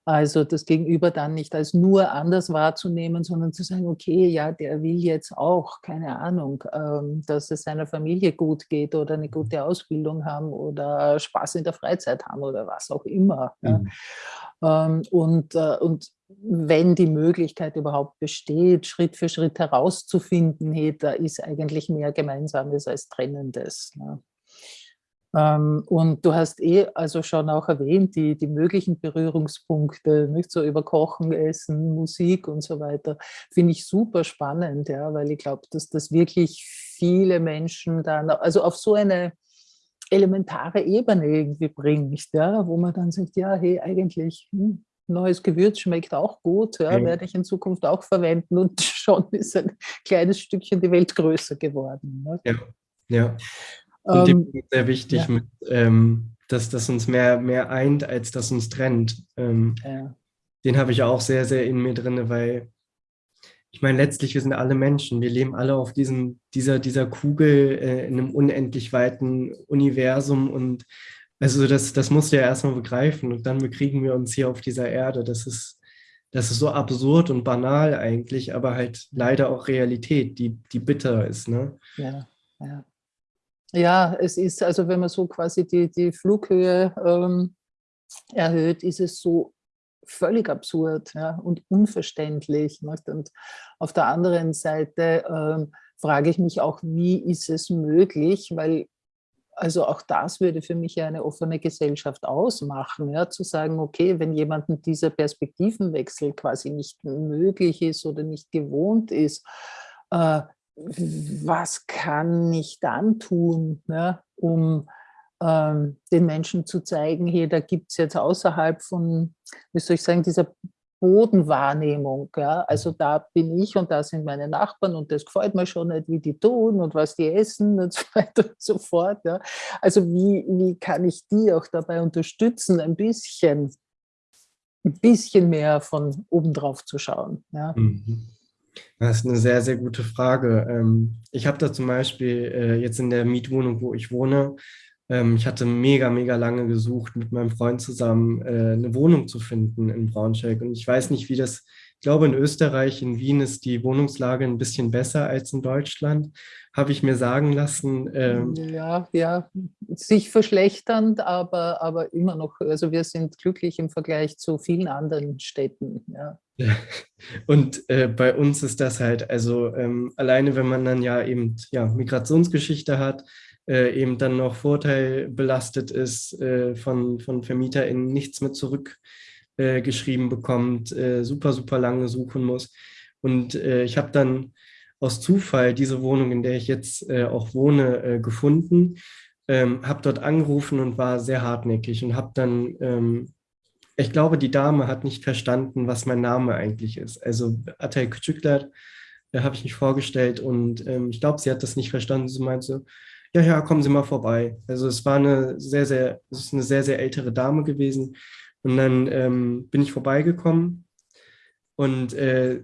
Also das Gegenüber dann nicht als nur anders wahrzunehmen, sondern zu sagen, okay, ja, der will jetzt auch, keine Ahnung, ähm, dass es seiner Familie gut geht oder eine gute Ausbildung haben oder Spaß in der Freizeit haben oder was auch immer. Mhm. Ja. Und, äh, und wenn die Möglichkeit überhaupt besteht, Schritt für Schritt herauszufinden, hey, da ist eigentlich mehr Gemeinsames als Trennendes. Ähm, und du hast eh also schon auch erwähnt, die, die möglichen Berührungspunkte, nicht so über Kochen, Essen, Musik und so weiter, finde ich super spannend, ja, weil ich glaube, dass das wirklich viele Menschen dann, also auf so eine elementare Ebene irgendwie bringt, ja, wo man dann sagt, ja, hey, eigentlich, hm, neues Gewürz schmeckt auch gut, ja, ja, werde ich in Zukunft auch verwenden und schon ist ein kleines Stückchen die Welt größer geworden. Ne? Ja, ja. Und ähm, dem sehr wichtig, ja. mit, ähm, dass das uns mehr, mehr eint, als das uns trennt. Ähm, ja. Den habe ich auch sehr, sehr in mir drin, weil ich meine, letztlich, wir sind alle Menschen. Wir leben alle auf diesem, dieser, dieser Kugel äh, in einem unendlich weiten Universum und also das, das musst du ja erstmal begreifen und dann bekriegen wir uns hier auf dieser Erde. Das ist, das ist so absurd und banal eigentlich, aber halt leider auch Realität, die, die bitter ist. Ne? Ja, ja. Ja, es ist, also wenn man so quasi die, die Flughöhe ähm, erhöht, ist es so völlig absurd ja, und unverständlich. Und auf der anderen Seite ähm, frage ich mich auch, wie ist es möglich, weil also auch das würde für mich eine offene Gesellschaft ausmachen, ja, zu sagen, okay, wenn jemandem dieser Perspektivenwechsel quasi nicht möglich ist oder nicht gewohnt ist, äh, was kann ich dann tun, ja, um ähm, den Menschen zu zeigen, hey, da gibt es jetzt außerhalb von, wie soll ich sagen, dieser Bodenwahrnehmung. Ja? Also da bin ich und da sind meine Nachbarn und das gefällt mir schon nicht, wie die tun und was die essen und so weiter und so fort. Ja? Also wie, wie kann ich die auch dabei unterstützen, ein bisschen, ein bisschen mehr von oben drauf zu schauen. Ja? Mhm. Das ist eine sehr, sehr gute Frage. Ähm, ich habe da zum Beispiel äh, jetzt in der Mietwohnung, wo ich wohne, ähm, ich hatte mega, mega lange gesucht, mit meinem Freund zusammen äh, eine Wohnung zu finden in Braunschweig. Und ich weiß nicht, wie das, ich glaube, in Österreich, in Wien ist die Wohnungslage ein bisschen besser als in Deutschland, habe ich mir sagen lassen. Ähm, ja, ja, sich verschlechternd, aber, aber immer noch, also wir sind glücklich im Vergleich zu vielen anderen Städten. Ja. Und äh, bei uns ist das halt, also ähm, alleine wenn man dann ja eben ja, Migrationsgeschichte hat, äh, eben dann noch vorteilbelastet ist, äh, von, von VermieterInnen nichts mehr zurückgeschrieben äh, bekommt, äh, super, super lange suchen muss. Und äh, ich habe dann aus Zufall diese Wohnung, in der ich jetzt äh, auch wohne, gefunden, ähm, habe dort angerufen und war sehr hartnäckig und habe dann ähm, ich glaube, die Dame hat nicht verstanden, was mein Name eigentlich ist. Also Atay Küçükler, da habe ich mich vorgestellt und ähm, ich glaube, sie hat das nicht verstanden. Sie meinte so, ja, ja, kommen Sie mal vorbei. Also es war eine sehr, sehr, es ist eine sehr, sehr ältere Dame gewesen. Und dann ähm, bin ich vorbeigekommen und äh,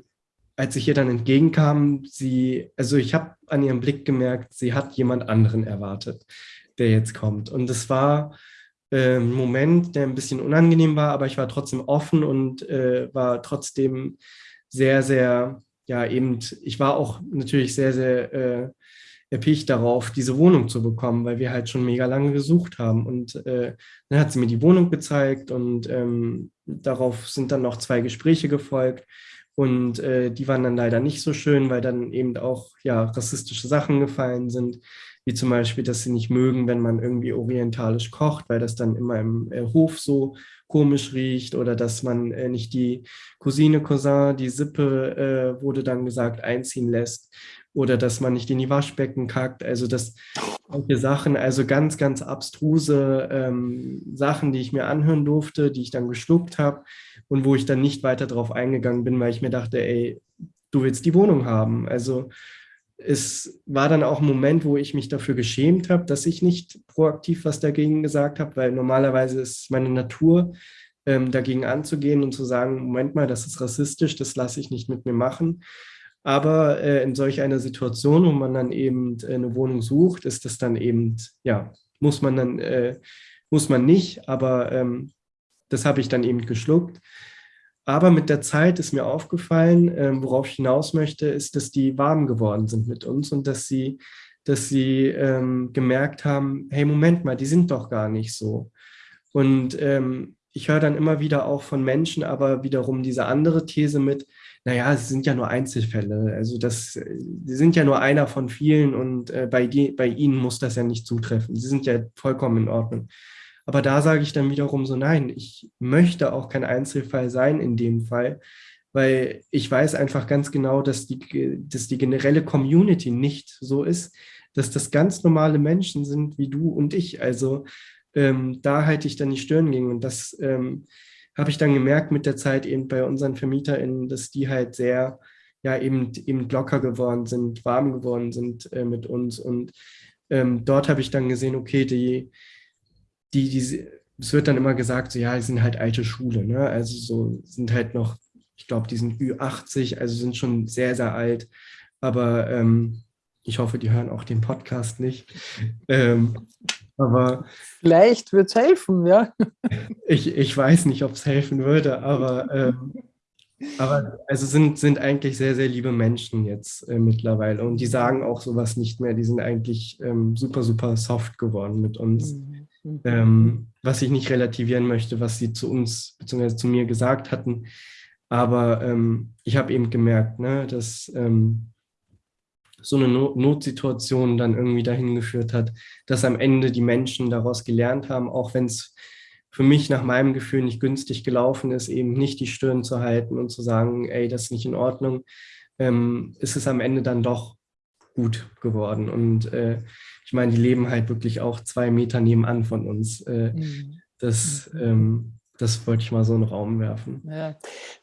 als ich ihr dann entgegenkam, sie, also ich habe an ihrem Blick gemerkt, sie hat jemand anderen erwartet, der jetzt kommt. Und es war äh, ein Moment, der ein bisschen unangenehm war, aber ich war trotzdem offen und äh, war trotzdem sehr, sehr, ja, eben, ich war auch natürlich sehr, sehr äh, erpicht darauf, diese Wohnung zu bekommen, weil wir halt schon mega lange gesucht haben. Und äh, dann hat sie mir die Wohnung gezeigt und ähm, darauf sind dann noch zwei Gespräche gefolgt. Und äh, die waren dann leider nicht so schön, weil dann eben auch ja, rassistische Sachen gefallen sind, wie zum Beispiel, dass sie nicht mögen, wenn man irgendwie orientalisch kocht, weil das dann immer im äh, Hof so komisch riecht oder dass man äh, nicht die Cousine, Cousin, die Sippe, äh, wurde dann gesagt, einziehen lässt oder dass man nicht in die Waschbecken kackt. Also das solche Sachen, also ganz, ganz abstruse ähm, Sachen, die ich mir anhören durfte, die ich dann geschluckt habe und wo ich dann nicht weiter drauf eingegangen bin, weil ich mir dachte, ey, du willst die Wohnung haben. Also es war dann auch ein Moment, wo ich mich dafür geschämt habe, dass ich nicht proaktiv was dagegen gesagt habe, weil normalerweise ist meine Natur, ähm, dagegen anzugehen und zu sagen, Moment mal, das ist rassistisch, das lasse ich nicht mit mir machen. Aber äh, in solch einer Situation, wo man dann eben äh, eine Wohnung sucht, ist das dann eben, ja, muss man dann, äh, muss man nicht, aber ähm, das habe ich dann eben geschluckt. Aber mit der Zeit ist mir aufgefallen, ähm, worauf ich hinaus möchte, ist, dass die warm geworden sind mit uns und dass sie, dass sie ähm, gemerkt haben, hey, Moment mal, die sind doch gar nicht so. Und ähm, ich höre dann immer wieder auch von Menschen, aber wiederum diese andere These mit, naja, sie sind ja nur Einzelfälle. Also das, sie sind ja nur einer von vielen und äh, bei, die, bei ihnen muss das ja nicht zutreffen. Sie sind ja vollkommen in Ordnung. Aber da sage ich dann wiederum so, nein, ich möchte auch kein Einzelfall sein in dem Fall, weil ich weiß einfach ganz genau, dass die, dass die generelle Community nicht so ist, dass das ganz normale Menschen sind wie du und ich. Also ähm, da halte ich dann die Stirn gegen und das ähm, habe ich dann gemerkt mit der Zeit eben bei unseren VermieterInnen, dass die halt sehr, ja, eben, eben locker geworden sind, warm geworden sind äh, mit uns. Und ähm, dort habe ich dann gesehen, okay, die, die, die, es wird dann immer gesagt, so, ja, die sind halt alte Schule, ne? Also so sind halt noch, ich glaube, die sind Ü80, also sind schon sehr, sehr alt. Aber ähm, ich hoffe, die hören auch den Podcast nicht. Ähm, aber vielleicht wird es helfen, ja. Ich, ich weiß nicht, ob es helfen würde, aber, ähm, aber also sind, sind eigentlich sehr, sehr liebe Menschen jetzt äh, mittlerweile. Und die sagen auch sowas nicht mehr. Die sind eigentlich ähm, super, super soft geworden mit uns. Mhm. Ähm, was ich nicht relativieren möchte, was sie zu uns bzw. zu mir gesagt hatten. Aber ähm, ich habe eben gemerkt, ne, dass ähm, so eine Notsituation dann irgendwie dahin geführt hat, dass am Ende die Menschen daraus gelernt haben, auch wenn es für mich nach meinem Gefühl nicht günstig gelaufen ist, eben nicht die Stirn zu halten und zu sagen, ey, das ist nicht in Ordnung, ähm, ist es am Ende dann doch gut geworden. Und äh, ich meine, die leben halt wirklich auch zwei Meter nebenan von uns. Äh, mhm. Das mhm. ähm, das wollte ich mal so in den Raum werfen. Ja.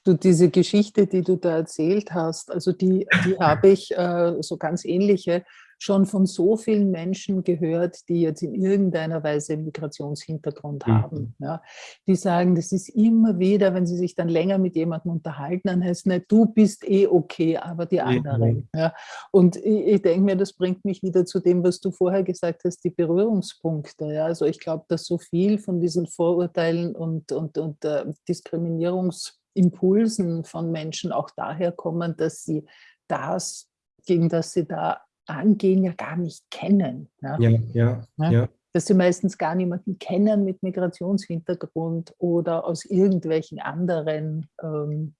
Du, diese Geschichte, die du da erzählt hast, also die, die habe ich, äh, so ganz ähnliche, schon von so vielen Menschen gehört, die jetzt in irgendeiner Weise Migrationshintergrund mhm. haben. Ja, die sagen, das ist immer wieder, wenn sie sich dann länger mit jemandem unterhalten, dann heißt es nicht, du bist eh okay, aber die anderen. Mhm. Ja, und ich, ich denke mir, das bringt mich wieder zu dem, was du vorher gesagt hast, die Berührungspunkte. Ja, also ich glaube, dass so viel von diesen Vorurteilen und, und, und äh, Diskriminierungsimpulsen von Menschen auch daher kommen, dass sie das, gegen das sie da angehen, ja gar nicht kennen. Ja, ja, ja. ja. Dass sie meistens gar niemanden kennen mit Migrationshintergrund oder aus irgendwelchen anderen ähm,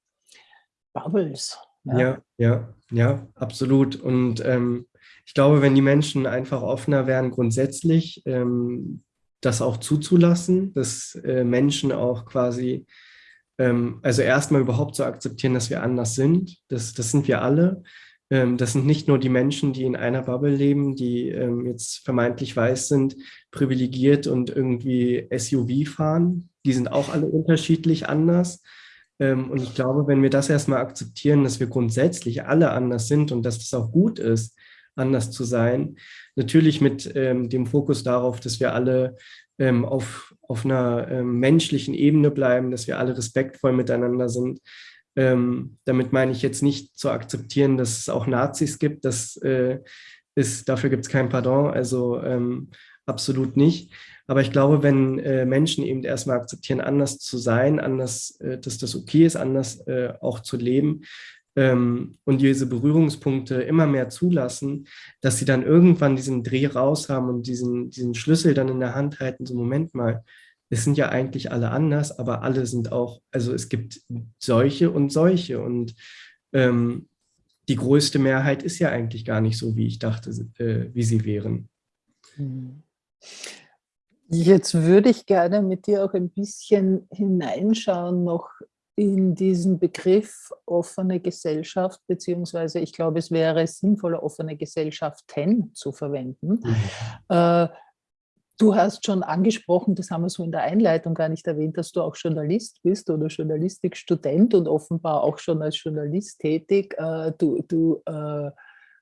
Bubbles. Ja. ja, ja, ja, absolut. Und ähm, ich glaube, wenn die Menschen einfach offener wären, grundsätzlich ähm, das auch zuzulassen, dass äh, Menschen auch quasi, ähm, also erstmal überhaupt zu akzeptieren, dass wir anders sind, das, das sind wir alle, das sind nicht nur die Menschen, die in einer Bubble leben, die ähm, jetzt vermeintlich weiß sind, privilegiert und irgendwie SUV fahren. Die sind auch alle unterschiedlich anders. Ähm, und ich glaube, wenn wir das erstmal akzeptieren, dass wir grundsätzlich alle anders sind und dass das auch gut ist, anders zu sein, natürlich mit dem Fokus darauf, dass wir alle auf, auf einer menschlichen Ebene bleiben, dass wir alle respektvoll miteinander sind, ähm, damit meine ich jetzt nicht zu akzeptieren, dass es auch Nazis gibt. Das äh, ist, dafür gibt es kein Pardon, also ähm, absolut nicht. Aber ich glaube, wenn äh, Menschen eben erstmal akzeptieren, anders zu sein, anders, äh, dass das okay ist, anders äh, auch zu leben ähm, und diese Berührungspunkte immer mehr zulassen, dass sie dann irgendwann diesen Dreh raus haben und diesen, diesen Schlüssel dann in der Hand halten, so Moment mal, es sind ja eigentlich alle anders, aber alle sind auch, also es gibt solche und solche und ähm, die größte Mehrheit ist ja eigentlich gar nicht so, wie ich dachte, äh, wie sie wären. Hm. Jetzt würde ich gerne mit dir auch ein bisschen hineinschauen noch in diesen Begriff offene Gesellschaft, beziehungsweise ich glaube, es wäre sinnvoller, offene Gesellschaften zu verwenden. Mhm. Äh, Du hast schon angesprochen, das haben wir so in der Einleitung gar nicht erwähnt, dass du auch Journalist bist oder Journalistikstudent und offenbar auch schon als Journalist tätig. Äh, du, du äh,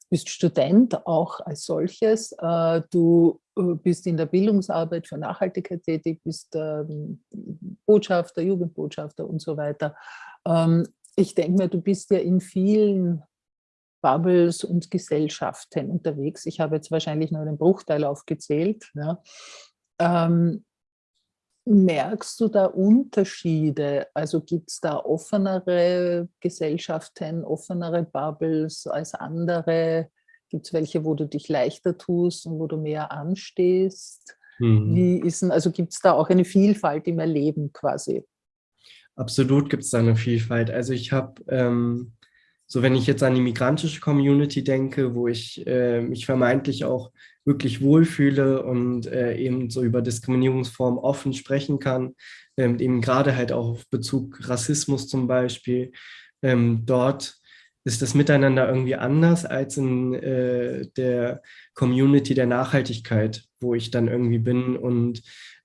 bist Student auch als solches. Äh, du bist in der Bildungsarbeit für Nachhaltigkeit tätig, bist ähm, Botschafter, Jugendbotschafter und so weiter. Ähm, ich denke mir, du bist ja in vielen Bubbles und Gesellschaften unterwegs. Ich habe jetzt wahrscheinlich nur den Bruchteil aufgezählt. Ja. Ähm, merkst du da Unterschiede? Also gibt es da offenere Gesellschaften, offenere Bubbles als andere? Gibt es welche, wo du dich leichter tust und wo du mehr anstehst? Mhm. Wie ist denn, also gibt es da auch eine Vielfalt im Erleben quasi? Absolut gibt es da eine Vielfalt. Also ich habe ähm, so wenn ich jetzt an die migrantische Community denke, wo ich äh, mich vermeintlich auch wirklich wohlfühle und äh, eben so über Diskriminierungsformen offen sprechen kann, ähm, eben gerade halt auch auf Bezug Rassismus zum Beispiel, ähm, dort ist das Miteinander irgendwie anders als in äh, der Community der Nachhaltigkeit, wo ich dann irgendwie bin und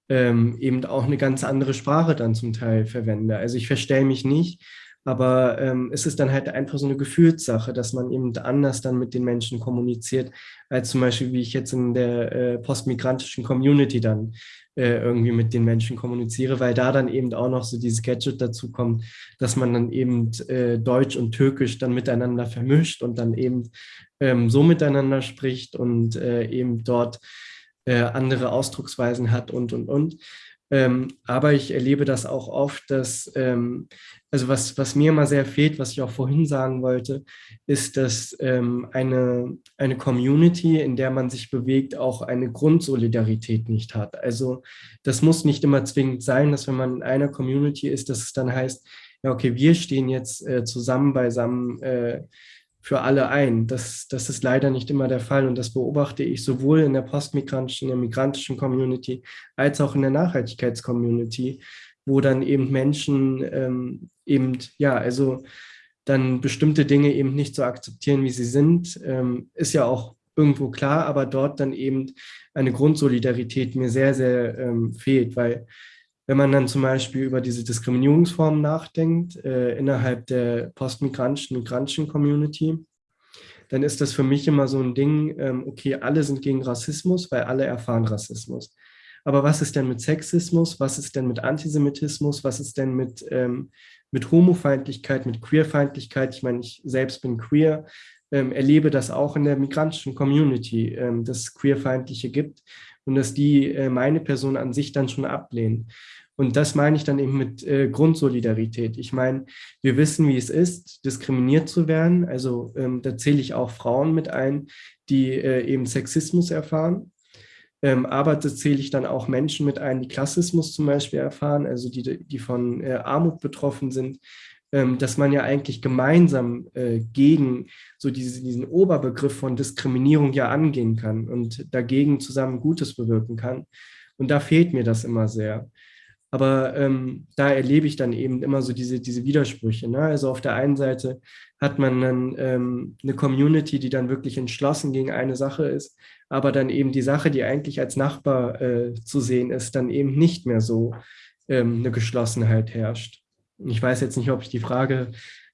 ähm, eben auch eine ganz andere Sprache dann zum Teil verwende. Also ich verstelle mich nicht, aber ähm, es ist dann halt einfach so eine Gefühlssache, dass man eben anders dann mit den Menschen kommuniziert, als zum Beispiel, wie ich jetzt in der äh, postmigrantischen Community dann äh, irgendwie mit den Menschen kommuniziere, weil da dann eben auch noch so dieses Gadget dazu kommt, dass man dann eben äh, Deutsch und Türkisch dann miteinander vermischt und dann eben ähm, so miteinander spricht und äh, eben dort äh, andere Ausdrucksweisen hat und, und, und. Ähm, aber ich erlebe das auch oft, dass, ähm, also was, was mir immer sehr fehlt, was ich auch vorhin sagen wollte, ist, dass ähm, eine, eine Community, in der man sich bewegt, auch eine Grundsolidarität nicht hat. Also das muss nicht immer zwingend sein, dass wenn man in einer Community ist, dass es dann heißt, ja okay, wir stehen jetzt äh, zusammen beisammen äh, für alle ein. Das, das ist leider nicht immer der Fall und das beobachte ich sowohl in der postmigrantischen, in der migrantischen Community als auch in der Nachhaltigkeitscommunity, wo dann eben Menschen ähm, eben, ja, also dann bestimmte Dinge eben nicht so akzeptieren, wie sie sind, ähm, ist ja auch irgendwo klar, aber dort dann eben eine Grundsolidarität mir sehr, sehr ähm, fehlt, weil wenn man dann zum Beispiel über diese Diskriminierungsformen nachdenkt äh, innerhalb der postmigrantischen, migrantischen Community, dann ist das für mich immer so ein Ding, ähm, okay, alle sind gegen Rassismus, weil alle erfahren Rassismus. Aber was ist denn mit Sexismus? Was ist denn mit Antisemitismus? Was ist denn mit, ähm, mit Homofeindlichkeit, mit Queerfeindlichkeit? Ich meine, ich selbst bin queer, ähm, erlebe das auch in der migrantischen Community, ähm, dass es Queerfeindliche gibt und dass die äh, meine Person an sich dann schon ablehnen. Und das meine ich dann eben mit äh, Grundsolidarität. Ich meine, wir wissen, wie es ist, diskriminiert zu werden. Also ähm, da zähle ich auch Frauen mit ein, die äh, eben Sexismus erfahren. Ähm, aber da zähle ich dann auch Menschen mit ein, die Klassismus zum Beispiel erfahren, also die, die von äh, Armut betroffen sind, ähm, dass man ja eigentlich gemeinsam äh, gegen so diese, diesen Oberbegriff von Diskriminierung ja angehen kann und dagegen zusammen Gutes bewirken kann. Und da fehlt mir das immer sehr. Aber ähm, da erlebe ich dann eben immer so diese, diese Widersprüche. Ne? Also auf der einen Seite hat man dann ähm, eine Community, die dann wirklich entschlossen gegen eine Sache ist, aber dann eben die Sache, die eigentlich als Nachbar äh, zu sehen ist, dann eben nicht mehr so ähm, eine Geschlossenheit herrscht. Ich weiß jetzt nicht, ob ich die Frage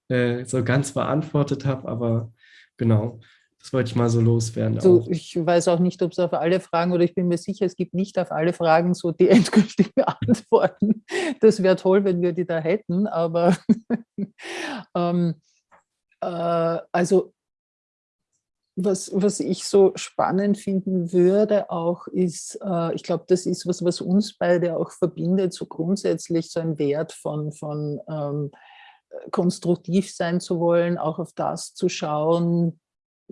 äh, so ganz beantwortet habe, aber genau, das wollte ich mal so loswerden. So, ich weiß auch nicht, ob es auf alle Fragen oder ich bin mir sicher, es gibt nicht auf alle Fragen so die endgültigen Antworten. Das wäre toll, wenn wir die da hätten, aber ähm, äh, also was, was ich so spannend finden würde auch ist, äh, ich glaube, das ist was, was uns beide auch verbindet, so grundsätzlich so ein Wert von, von ähm, konstruktiv sein zu wollen, auch auf das zu schauen,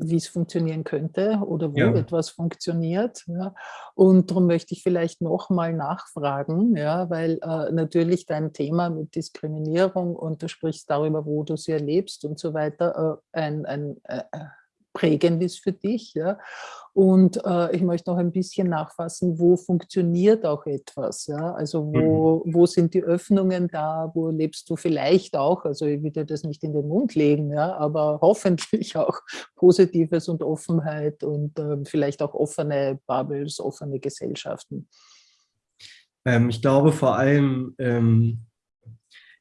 wie es funktionieren könnte oder wo ja. etwas funktioniert. Ja. Und darum möchte ich vielleicht nochmal nachfragen, ja, weil äh, natürlich dein Thema mit Diskriminierung und du sprichst darüber, wo du sie erlebst und so weiter, äh, ein, ein äh, äh prägend ist für dich. Ja? Und äh, ich möchte noch ein bisschen nachfassen, wo funktioniert auch etwas. Ja? Also wo, mhm. wo sind die Öffnungen da, wo lebst du vielleicht auch, also ich will dir das nicht in den Mund legen, ja? aber hoffentlich auch Positives und Offenheit und äh, vielleicht auch offene Bubbles, offene Gesellschaften. Ähm, ich glaube vor allem, ähm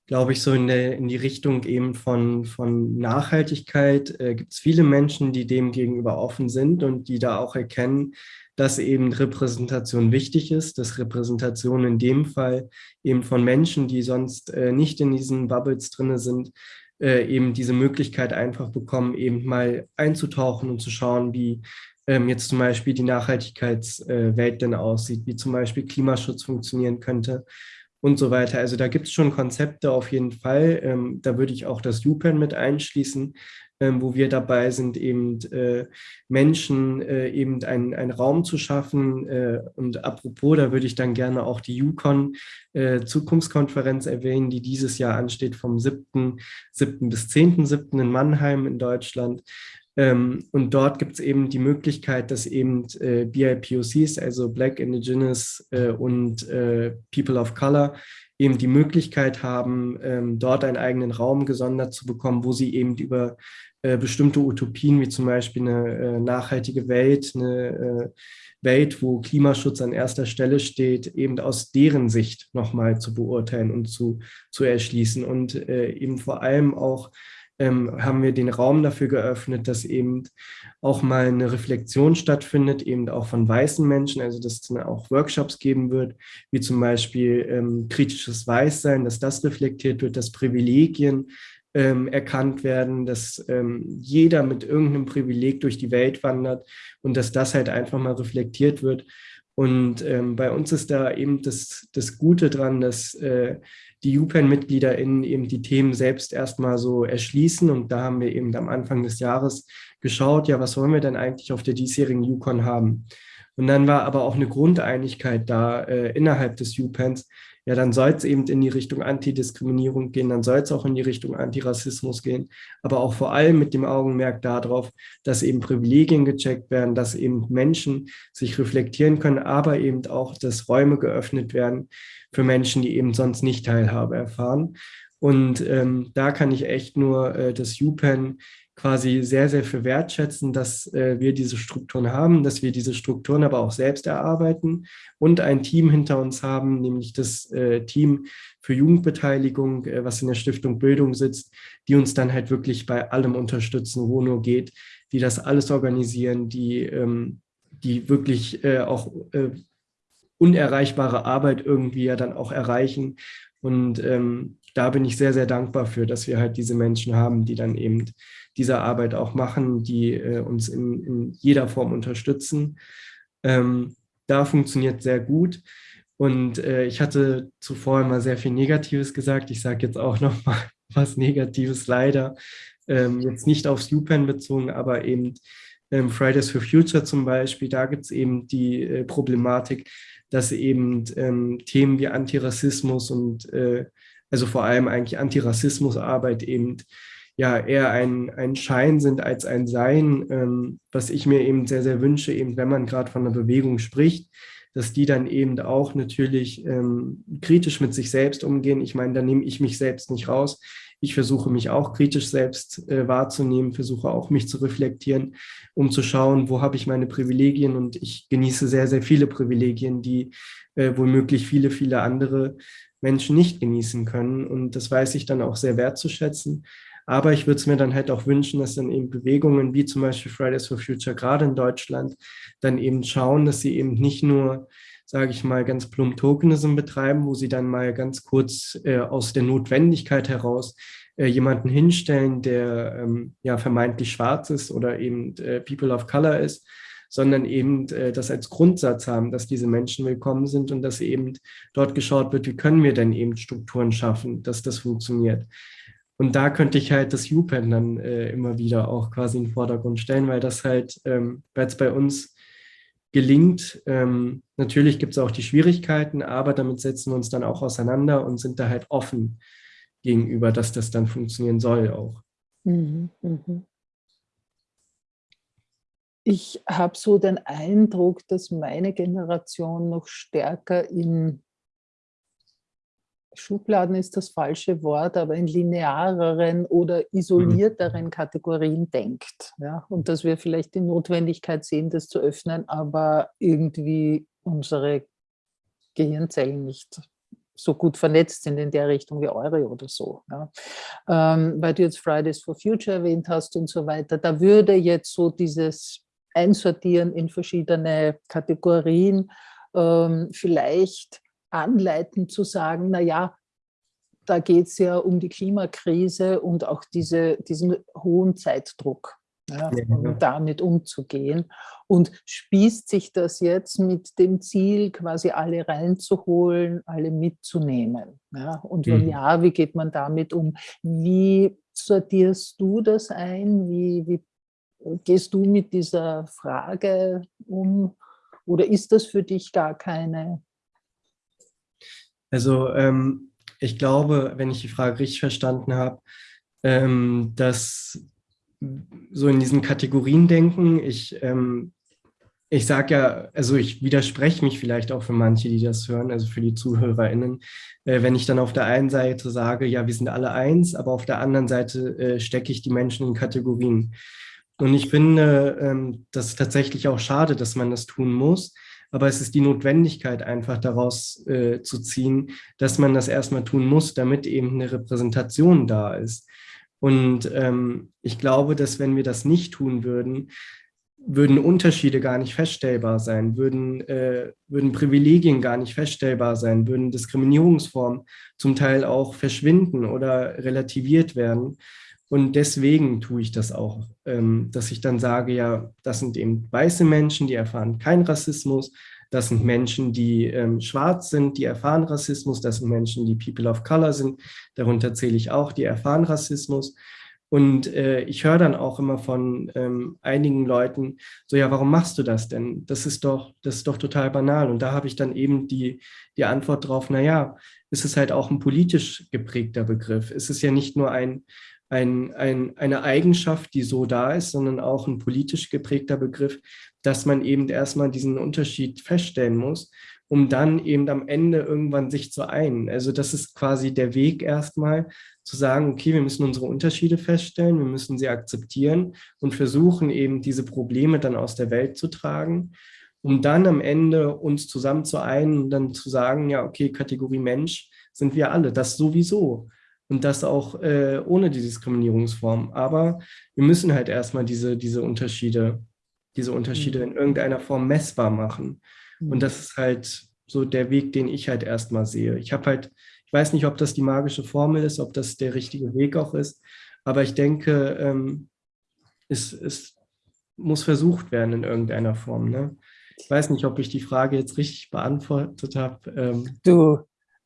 glaube ich, so in, der, in die Richtung eben von, von Nachhaltigkeit äh, gibt es viele Menschen, die dem gegenüber offen sind und die da auch erkennen, dass eben Repräsentation wichtig ist, dass Repräsentation in dem Fall eben von Menschen, die sonst äh, nicht in diesen Bubbles drin sind, äh, eben diese Möglichkeit einfach bekommen, eben mal einzutauchen und zu schauen, wie ähm, jetzt zum Beispiel die Nachhaltigkeitswelt äh, denn aussieht, wie zum Beispiel Klimaschutz funktionieren könnte und so weiter. Also da gibt es schon Konzepte auf jeden Fall. Ähm, da würde ich auch das UPenn mit einschließen, ähm, wo wir dabei sind, eben äh, Menschen äh, eben einen, Raum zu schaffen. Äh, und apropos, da würde ich dann gerne auch die UConn äh, Zukunftskonferenz erwähnen, die dieses Jahr ansteht vom 7. 7. bis 10.7. in Mannheim in Deutschland. Ähm, und dort gibt es eben die Möglichkeit, dass eben äh, BIPOCs, also Black, Indigenous äh, und äh, People of Color, eben die Möglichkeit haben, ähm, dort einen eigenen Raum gesondert zu bekommen, wo sie eben über äh, bestimmte Utopien, wie zum Beispiel eine äh, nachhaltige Welt, eine äh, Welt, wo Klimaschutz an erster Stelle steht, eben aus deren Sicht nochmal zu beurteilen und zu, zu erschließen. Und eben vor allem auch ähm, haben wir den Raum dafür geöffnet, dass eben auch mal eine Reflexion stattfindet, eben auch von weißen Menschen, also dass es dann auch Workshops geben wird, wie zum Beispiel ähm, kritisches Weißsein, dass das reflektiert wird, dass Privilegien ähm, erkannt werden, dass ähm, jeder mit irgendeinem Privileg durch die Welt wandert und dass das halt einfach mal reflektiert wird. Und ähm, bei uns ist da eben das, das Gute dran, dass äh, die UPenn-MitgliederInnen eben die Themen selbst erstmal so erschließen. Und da haben wir eben am Anfang des Jahres geschaut, ja, was wollen wir denn eigentlich auf der diesjährigen UConn haben? Und dann war aber auch eine Grundeinigkeit da äh, innerhalb des UPenns, ja, dann soll es eben in die Richtung Antidiskriminierung gehen, dann soll es auch in die Richtung Antirassismus gehen, aber auch vor allem mit dem Augenmerk darauf, dass eben Privilegien gecheckt werden, dass eben Menschen sich reflektieren können, aber eben auch, dass Räume geöffnet werden für Menschen, die eben sonst nicht Teilhabe erfahren. Und ähm, da kann ich echt nur äh, das UPenn quasi sehr, sehr für wertschätzen, dass äh, wir diese Strukturen haben, dass wir diese Strukturen aber auch selbst erarbeiten und ein Team hinter uns haben, nämlich das äh, Team für Jugendbeteiligung, äh, was in der Stiftung Bildung sitzt, die uns dann halt wirklich bei allem unterstützen, wo nur geht, die das alles organisieren, die, ähm, die wirklich äh, auch äh, unerreichbare Arbeit irgendwie ja dann auch erreichen. Und ähm, da bin ich sehr, sehr dankbar für, dass wir halt diese Menschen haben, die dann eben diese Arbeit auch machen, die äh, uns in, in, jeder Form unterstützen. Ähm, da funktioniert sehr gut. Und äh, ich hatte zuvor immer sehr viel Negatives gesagt. Ich sage jetzt auch noch mal was Negatives leider. Ähm, jetzt nicht aufs UPenn bezogen, aber eben ähm, Fridays for Future zum Beispiel. Da gibt es eben die äh, Problematik, dass eben ähm, Themen wie Antirassismus und äh, also vor allem eigentlich Antirassismusarbeit eben ja eher ein, ein Schein sind als ein Sein, ähm, was ich mir eben sehr, sehr wünsche, eben wenn man gerade von einer Bewegung spricht, dass die dann eben auch natürlich ähm, kritisch mit sich selbst umgehen. Ich meine, da nehme ich mich selbst nicht raus. Ich versuche mich auch kritisch selbst äh, wahrzunehmen, versuche auch mich zu reflektieren, um zu schauen, wo habe ich meine Privilegien und ich genieße sehr, sehr viele Privilegien, die äh, womöglich viele, viele andere Menschen nicht genießen können. Und das weiß ich dann auch sehr wertzuschätzen. Aber ich würde es mir dann halt auch wünschen, dass dann eben Bewegungen wie zum Beispiel Fridays for Future, gerade in Deutschland, dann eben schauen, dass sie eben nicht nur, sage ich mal, ganz plump Tokenism betreiben, wo sie dann mal ganz kurz äh, aus der Notwendigkeit heraus äh, jemanden hinstellen, der ähm, ja vermeintlich schwarz ist oder eben äh, People of Color ist, sondern eben äh, das als Grundsatz haben, dass diese Menschen willkommen sind und dass eben dort geschaut wird, wie können wir denn eben Strukturen schaffen, dass das funktioniert. Und da könnte ich halt das UPenn dann äh, immer wieder auch quasi in den Vordergrund stellen, weil das halt, ähm, weil es bei uns gelingt. Ähm, natürlich gibt es auch die Schwierigkeiten, aber damit setzen wir uns dann auch auseinander und sind da halt offen gegenüber, dass das dann funktionieren soll auch. Mhm, mh. Ich habe so den Eindruck, dass meine Generation noch stärker in Schubladen ist das falsche Wort, aber in lineareren oder isolierteren mhm. Kategorien denkt. Ja? Und dass wir vielleicht die Notwendigkeit sehen, das zu öffnen, aber irgendwie unsere Gehirnzellen nicht so gut vernetzt sind in der Richtung wie eure oder so. Ja? Ähm, weil du jetzt Fridays for Future erwähnt hast und so weiter, da würde jetzt so dieses Einsortieren in verschiedene Kategorien ähm, vielleicht anleiten zu sagen, na ja, da geht es ja um die Klimakrise und auch diese, diesen hohen Zeitdruck, ja, um damit umzugehen. Und spießt sich das jetzt mit dem Ziel, quasi alle reinzuholen, alle mitzunehmen? Ja? Und wenn mhm. ja, wie geht man damit um? Wie sortierst du das ein? Wie, wie gehst du mit dieser Frage um? Oder ist das für dich gar keine also ähm, ich glaube, wenn ich die Frage richtig verstanden habe, ähm, dass so in diesen Kategorien denken, ich, ähm, ich sage ja, also ich widerspreche mich vielleicht auch für manche, die das hören, also für die ZuhörerInnen, äh, wenn ich dann auf der einen Seite sage, ja, wir sind alle eins, aber auf der anderen Seite äh, stecke ich die Menschen in Kategorien. Und ich finde ähm, das tatsächlich auch schade, dass man das tun muss, aber es ist die Notwendigkeit einfach daraus äh, zu ziehen, dass man das erstmal tun muss, damit eben eine Repräsentation da ist. Und ähm, ich glaube, dass wenn wir das nicht tun würden, würden Unterschiede gar nicht feststellbar sein, würden, äh, würden Privilegien gar nicht feststellbar sein, würden Diskriminierungsformen zum Teil auch verschwinden oder relativiert werden. Und deswegen tue ich das auch, ähm, dass ich dann sage, ja, das sind eben weiße Menschen, die erfahren keinen Rassismus. Das sind Menschen, die ähm, schwarz sind, die erfahren Rassismus. Das sind Menschen, die People of Color sind. Darunter zähle ich auch, die erfahren Rassismus. Und äh, ich höre dann auch immer von ähm, einigen Leuten, so ja, warum machst du das denn? Das ist doch, das ist doch total banal. Und da habe ich dann eben die, die Antwort drauf, naja, ist es halt auch ein politisch geprägter Begriff. Es ist ja nicht nur ein, ein, ein, eine Eigenschaft, die so da ist, sondern auch ein politisch geprägter Begriff, dass man eben erstmal diesen Unterschied feststellen muss um dann eben am Ende irgendwann sich zu einen. Also das ist quasi der Weg erstmal, zu sagen, okay, wir müssen unsere Unterschiede feststellen, wir müssen sie akzeptieren und versuchen eben diese Probleme dann aus der Welt zu tragen, um dann am Ende uns zusammen zu einen und dann zu sagen, ja, okay, Kategorie Mensch sind wir alle, das sowieso. Und das auch äh, ohne die Diskriminierungsform. Aber wir müssen halt erstmal diese, diese Unterschiede, diese Unterschiede in irgendeiner Form messbar machen. Und mhm. das ist halt so der Weg, den ich halt erstmal sehe. Ich habe halt, ich weiß nicht, ob das die magische Formel ist, ob das der richtige Weg auch ist, aber ich denke, ähm, es, es muss versucht werden in irgendeiner Form. Ne? Ich weiß nicht, ob ich die Frage jetzt richtig beantwortet habe. Ähm. Du,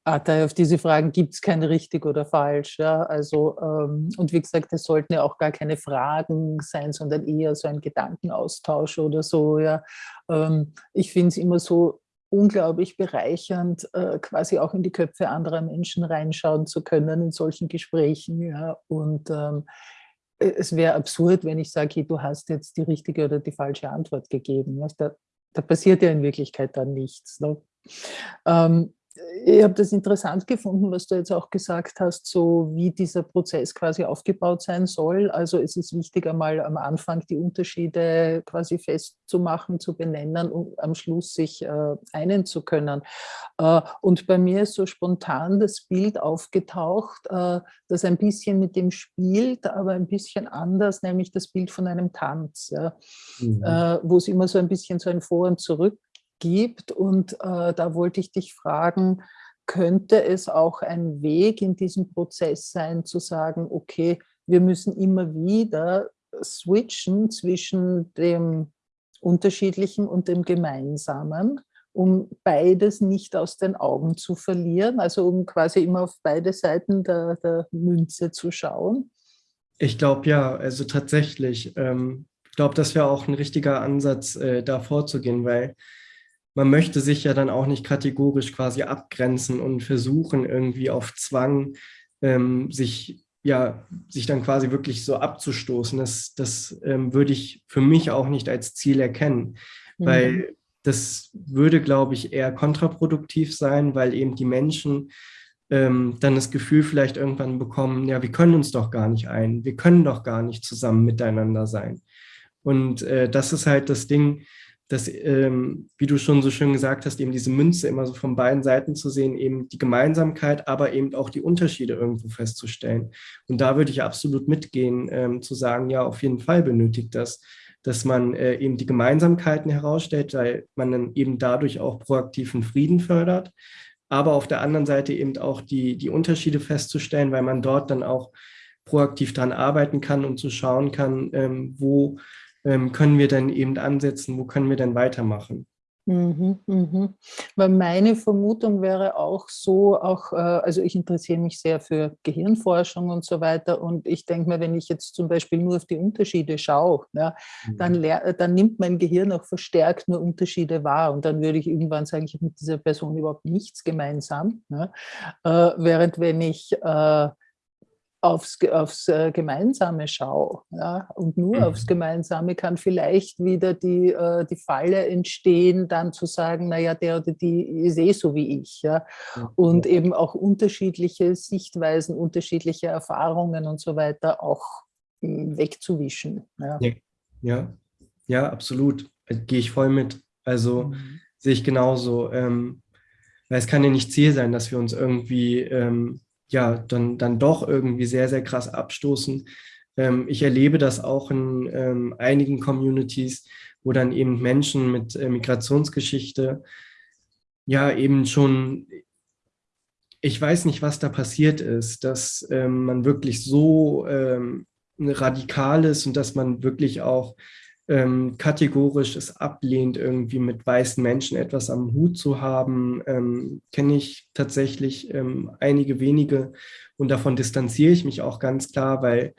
Atay, auf diese Fragen gibt es kein richtig oder falsch. Ja? Also, ähm, und wie gesagt, es sollten ja auch gar keine Fragen sein, sondern eher so ein Gedankenaustausch oder so. Ja? Ähm, ich finde es immer so unglaublich bereichernd, äh, quasi auch in die Köpfe anderer Menschen reinschauen zu können in solchen Gesprächen. Ja? Und ähm, es wäre absurd, wenn ich sage, hey, du hast jetzt die richtige oder die falsche Antwort gegeben. Da, da passiert ja in Wirklichkeit dann nichts. Ne? Ich habe das interessant gefunden, was du jetzt auch gesagt hast, so wie dieser Prozess quasi aufgebaut sein soll. Also es ist wichtig, einmal am Anfang die Unterschiede quasi festzumachen, zu benennen und am Schluss sich äh, einen zu können. Äh, und bei mir ist so spontan das Bild aufgetaucht, äh, das ein bisschen mit dem spielt, aber ein bisschen anders, nämlich das Bild von einem Tanz, ja, mhm. Äh, wo es immer so ein bisschen so ein Vor und Zurück gibt. Und äh, da wollte ich dich fragen, könnte es auch ein Weg in diesem Prozess sein, zu sagen, okay, wir müssen immer wieder switchen zwischen dem Unterschiedlichen und dem Gemeinsamen, um beides nicht aus den Augen zu verlieren, also um quasi immer auf beide Seiten der, der Münze zu schauen? Ich glaube ja, also tatsächlich. Ähm, ich glaube, das wäre auch ein richtiger Ansatz, äh, da vorzugehen, weil man möchte sich ja dann auch nicht kategorisch quasi abgrenzen und versuchen irgendwie auf Zwang ähm, sich ja sich dann quasi wirklich so abzustoßen. Das, das ähm, würde ich für mich auch nicht als Ziel erkennen, mhm. weil das würde, glaube ich, eher kontraproduktiv sein, weil eben die Menschen ähm, dann das Gefühl vielleicht irgendwann bekommen, ja, wir können uns doch gar nicht ein, wir können doch gar nicht zusammen miteinander sein. Und äh, das ist halt das Ding, dass, ähm, wie du schon so schön gesagt hast, eben diese Münze immer so von beiden Seiten zu sehen, eben die Gemeinsamkeit, aber eben auch die Unterschiede irgendwo festzustellen. Und da würde ich absolut mitgehen, ähm, zu sagen, ja, auf jeden Fall benötigt das, dass man äh, eben die Gemeinsamkeiten herausstellt, weil man dann eben dadurch auch proaktiven Frieden fördert, aber auf der anderen Seite eben auch die, die Unterschiede festzustellen, weil man dort dann auch proaktiv daran arbeiten kann und zu schauen kann, ähm, wo ähm, können wir denn eben ansetzen, wo können wir denn weitermachen? Mhm, mhm. Weil meine Vermutung wäre auch so, auch, äh, also ich interessiere mich sehr für Gehirnforschung und so weiter und ich denke mir, wenn ich jetzt zum Beispiel nur auf die Unterschiede schaue, ja, mhm. dann, dann nimmt mein Gehirn auch verstärkt nur Unterschiede wahr und dann würde ich irgendwann sagen, ich habe mit dieser Person überhaupt nichts gemeinsam. Ja, äh, während wenn ich äh, aufs, aufs äh, Gemeinsame schaue. Ja? Und nur mhm. aufs Gemeinsame kann vielleicht wieder die, äh, die Falle entstehen, dann zu sagen, naja, der oder die ist eh so wie ich. Ja? Und eben auch unterschiedliche Sichtweisen, unterschiedliche Erfahrungen und so weiter auch hm, wegzuwischen. Ja, ja, ja absolut. Äh, gehe ich voll mit. Also mhm. sehe ich genauso. Ähm, weil es kann ja nicht Ziel sein, dass wir uns irgendwie ähm, ja, dann, dann doch irgendwie sehr, sehr krass abstoßen. Ähm, ich erlebe das auch in ähm, einigen Communities, wo dann eben Menschen mit äh, Migrationsgeschichte ja eben schon, ich weiß nicht, was da passiert ist, dass ähm, man wirklich so ähm, radikal ist und dass man wirklich auch ähm, kategorisch es ablehnt, irgendwie mit weißen Menschen etwas am Hut zu haben, ähm, kenne ich tatsächlich ähm, einige wenige und davon distanziere ich mich auch ganz klar, weil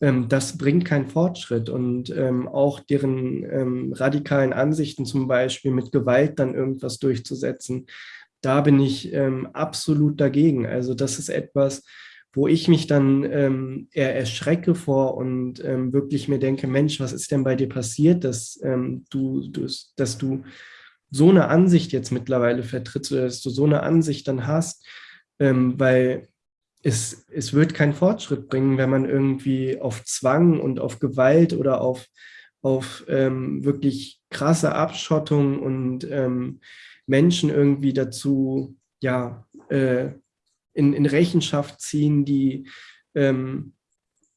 ähm, das bringt keinen Fortschritt. Und ähm, auch deren ähm, radikalen Ansichten zum Beispiel mit Gewalt dann irgendwas durchzusetzen, da bin ich absolut dagegen. Also das ist etwas, wo ich mich dann ähm, eher erschrecke vor und ähm, wirklich mir denke, Mensch, was ist denn bei dir passiert, dass, ähm, du, du, dass du so eine Ansicht jetzt mittlerweile vertrittst oder dass du so eine Ansicht dann hast, ähm, weil es, es wird keinen Fortschritt bringen, wenn man irgendwie auf Zwang und auf Gewalt oder auf, auf ähm, wirklich krasse Abschottung und ähm, Menschen irgendwie dazu ja, äh, in, in Rechenschaft ziehen, die ähm,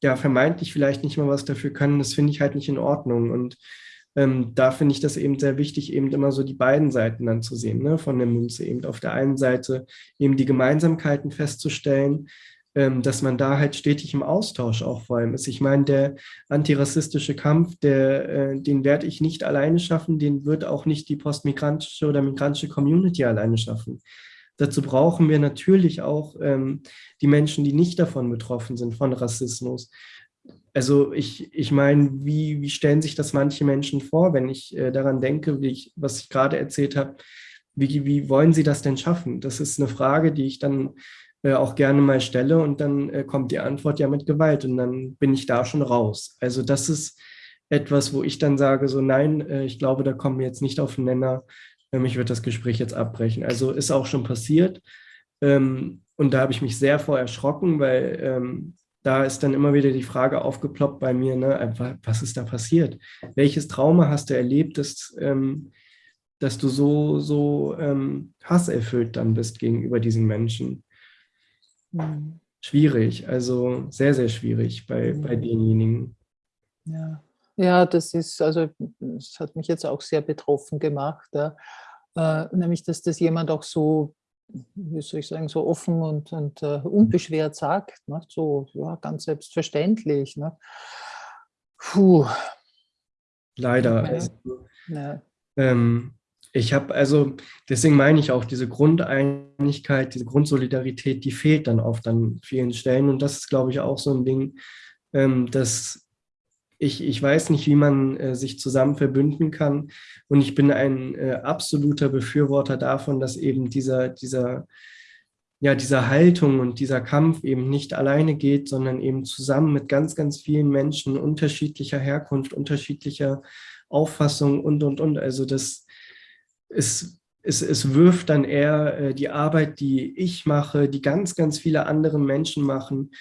ja vermeintlich vielleicht nicht mal was dafür können, das finde ich halt nicht in Ordnung. Und ähm, da finde ich das eben sehr wichtig, eben immer so die beiden Seiten dann zu sehen, ne, von der Münze. Eben auf der einen Seite eben die Gemeinsamkeiten festzustellen, ähm, dass man da halt stetig im Austausch auch vor allem ist. Ich meine, der antirassistische Kampf, der, äh, den werde ich nicht alleine schaffen, den wird auch nicht die postmigrantische oder migrantische Community alleine schaffen. Dazu brauchen wir natürlich auch ähm, die Menschen, die nicht davon betroffen sind, von Rassismus. Also ich, ich meine, wie, wie stellen sich das manche Menschen vor, wenn ich äh, daran denke, wie ich, was ich gerade erzählt habe, wie, wie wollen sie das denn schaffen? Das ist eine Frage, die ich dann äh, auch gerne mal stelle und dann äh, kommt die Antwort ja mit Gewalt und dann bin ich da schon raus. Also das ist etwas, wo ich dann sage, so nein, äh, ich glaube, da kommen wir jetzt nicht auf den Nenner, ich würde das Gespräch jetzt abbrechen. Also ist auch schon passiert. Ähm, und da habe ich mich sehr vor erschrocken, weil ähm, da ist dann immer wieder die Frage aufgeploppt bei mir, ne, einfach, was ist da passiert? Welches Trauma hast du erlebt, dass, ähm, dass du so, so ähm, hasserfüllt dann bist gegenüber diesen Menschen? Mhm. Schwierig, also sehr, sehr schwierig bei, bei denjenigen. Ja. Ja, das ist, also das hat mich jetzt auch sehr betroffen gemacht, ja. äh, nämlich, dass das jemand auch so, wie soll ich sagen, so offen und, und uh, unbeschwert sagt, ne? so ja, ganz selbstverständlich. Ne? Puh. Leider. Ja. Also, ja. Ähm, ich habe also, deswegen meine ich auch, diese Grundeinigkeit, diese Grundsolidarität, die fehlt dann oft an vielen Stellen. Und das ist, glaube ich, auch so ein Ding, ähm, das ich, ich weiß nicht, wie man äh, sich zusammen verbünden kann. Und ich bin ein äh, absoluter Befürworter davon, dass eben dieser, dieser, ja, dieser Haltung und dieser Kampf eben nicht alleine geht, sondern eben zusammen mit ganz, ganz vielen Menschen unterschiedlicher Herkunft, unterschiedlicher Auffassung und, und, und. Also das ist es, es wirft dann eher äh, die Arbeit, die ich mache, die ganz, ganz viele andere Menschen machen,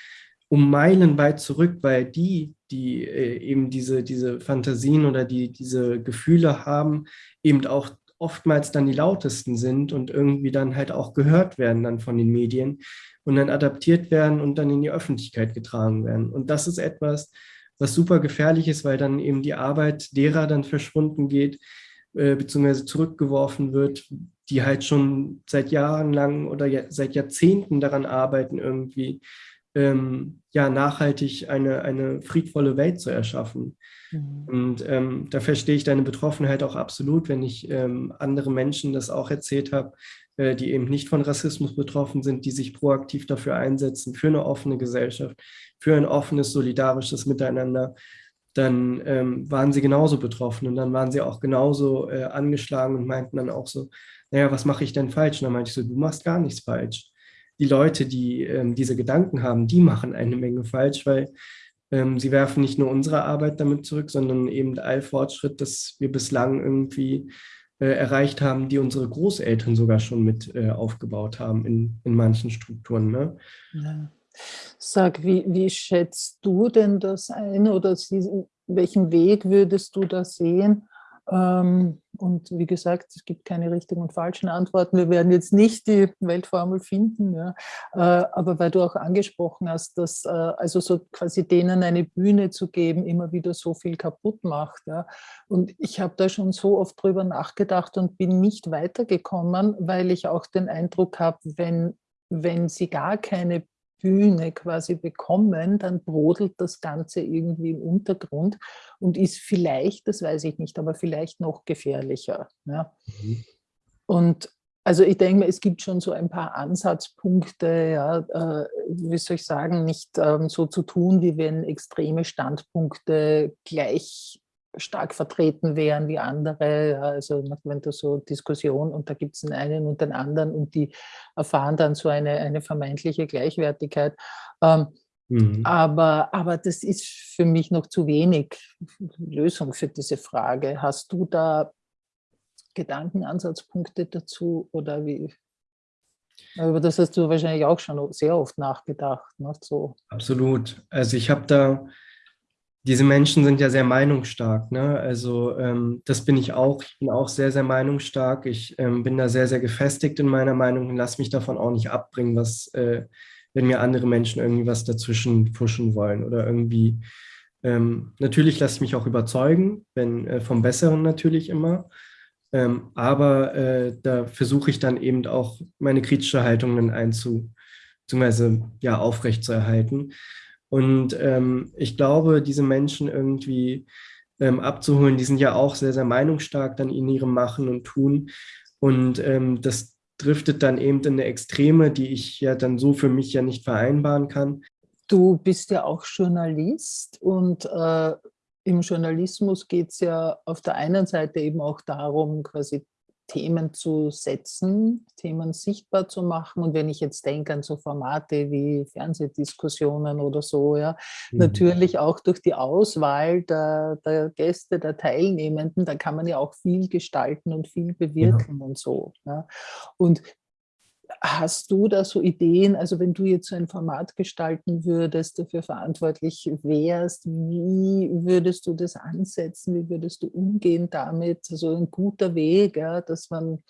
um Meilen weit zurück, weil die, die äh, eben diese, diese Fantasien oder die diese Gefühle haben, eben auch oftmals dann die lautesten sind und irgendwie dann halt auch gehört werden dann von den Medien und dann adaptiert werden und dann in die Öffentlichkeit getragen werden. Und das ist etwas, was super gefährlich ist, weil dann eben die Arbeit derer dann verschwunden geht, äh, beziehungsweise zurückgeworfen wird, die halt schon seit Jahren lang oder seit Jahrzehnten daran arbeiten, irgendwie ähm, ja, nachhaltig eine, eine friedvolle Welt zu erschaffen. Mhm. Und ähm, da verstehe ich deine Betroffenheit auch absolut, wenn ich ähm, andere Menschen das auch erzählt habe, äh, die eben nicht von Rassismus betroffen sind, die sich proaktiv dafür einsetzen, für eine offene Gesellschaft, für ein offenes, solidarisches Miteinander, dann ähm, waren sie genauso betroffen und dann waren sie auch genauso äh, angeschlagen und meinten dann auch so, naja, was mache ich denn falsch? Und dann meinte ich so, du machst gar nichts falsch die Leute, die ähm, diese Gedanken haben, die machen eine Menge falsch, weil ähm, sie werfen nicht nur unsere Arbeit damit zurück, sondern eben all Fortschritt, das wir bislang irgendwie äh, erreicht haben, die unsere Großeltern sogar schon mit äh, aufgebaut haben in, in manchen Strukturen. Ne? Ja. Sag, wie, wie schätzt du denn das ein oder welchen Weg würdest du da sehen? Ähm, und wie gesagt, es gibt keine richtigen und falschen Antworten. Wir werden jetzt nicht die Weltformel finden, ja. Äh, aber weil du auch angesprochen hast, dass äh, also so quasi denen eine Bühne zu geben, immer wieder so viel kaputt macht. Ja. Und ich habe da schon so oft drüber nachgedacht und bin nicht weitergekommen, weil ich auch den Eindruck habe, wenn wenn sie gar keine Bühne quasi bekommen, dann brodelt das Ganze irgendwie im Untergrund und ist vielleicht, das weiß ich nicht, aber vielleicht noch gefährlicher. Ja. Mhm. Und also ich denke, es gibt schon so ein paar Ansatzpunkte, ja, äh, wie soll ich sagen, nicht ähm, so zu tun, wie wenn extreme Standpunkte gleich stark vertreten wären wie andere. Also wenn du so Diskussion und da gibt es den einen und den anderen und die erfahren dann so eine, eine vermeintliche Gleichwertigkeit. Ähm, mhm. aber, aber das ist für mich noch zu wenig Lösung für diese Frage. Hast du da Gedankenansatzpunkte dazu oder wie? Über das hast du wahrscheinlich auch schon sehr oft nachgedacht. Ne? So. Absolut. Also ich habe da, diese Menschen sind ja sehr meinungsstark. Ne? Also ähm, das bin ich auch. Ich bin auch sehr, sehr meinungsstark. Ich ähm, bin da sehr, sehr gefestigt in meiner Meinung und lasse mich davon auch nicht abbringen, was, äh, wenn mir andere Menschen irgendwie was dazwischen pfuschen wollen oder irgendwie. Ähm, natürlich lasse ich mich auch überzeugen, wenn äh, vom Besseren natürlich immer. Ähm, aber äh, da versuche ich dann eben auch meine kritische Haltung dann einzu, beziehungsweise ja, aufrechtzuerhalten. Und ähm, ich glaube, diese Menschen irgendwie ähm, abzuholen, die sind ja auch sehr, sehr meinungsstark dann in ihrem Machen und Tun. Und ähm, das driftet dann eben in eine Extreme, die ich ja dann so für mich ja nicht vereinbaren kann. Du bist ja auch Journalist und äh, im Journalismus geht es ja auf der einen Seite eben auch darum, quasi Themen zu setzen, Themen sichtbar zu machen. Und wenn ich jetzt denke an so Formate wie Fernsehdiskussionen oder so, ja, mhm. natürlich auch durch die Auswahl der, der, Gäste, der Teilnehmenden, da kann man ja auch viel gestalten und viel bewirken ja. und so. Ja. Und Hast du da so Ideen, also wenn du jetzt so ein Format gestalten würdest, dafür verantwortlich wärst, wie würdest du das ansetzen, wie würdest du umgehen damit? Also ein guter Weg, ja, dass man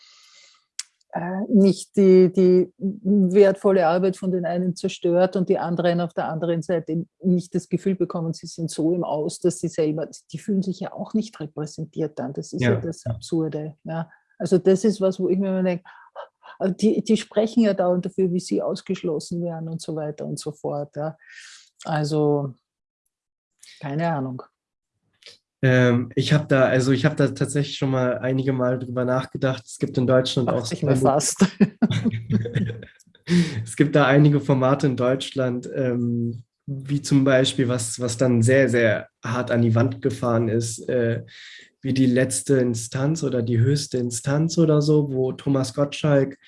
äh, nicht die, die wertvolle Arbeit von den einen zerstört und die anderen auf der anderen Seite nicht das Gefühl bekommen, sie sind so im Aus, dass sie selber, die fühlen sich ja auch nicht repräsentiert dann. Das ist ja, ja das Absurde. Ja. Also das ist was, wo ich mir immer denke, die, die sprechen ja dauernd dafür, wie sie ausgeschlossen werden und so weiter und so fort. Ja. Also keine Ahnung. Ähm, ich habe da, also ich habe da tatsächlich schon mal einige Mal drüber nachgedacht. Es gibt in Deutschland Ach, auch. Ich mir fast. es gibt da einige Formate in Deutschland, ähm, wie zum Beispiel, was, was dann sehr, sehr hart an die Wand gefahren ist, äh, wie die letzte Instanz oder die höchste Instanz oder so, wo Thomas Gottschalk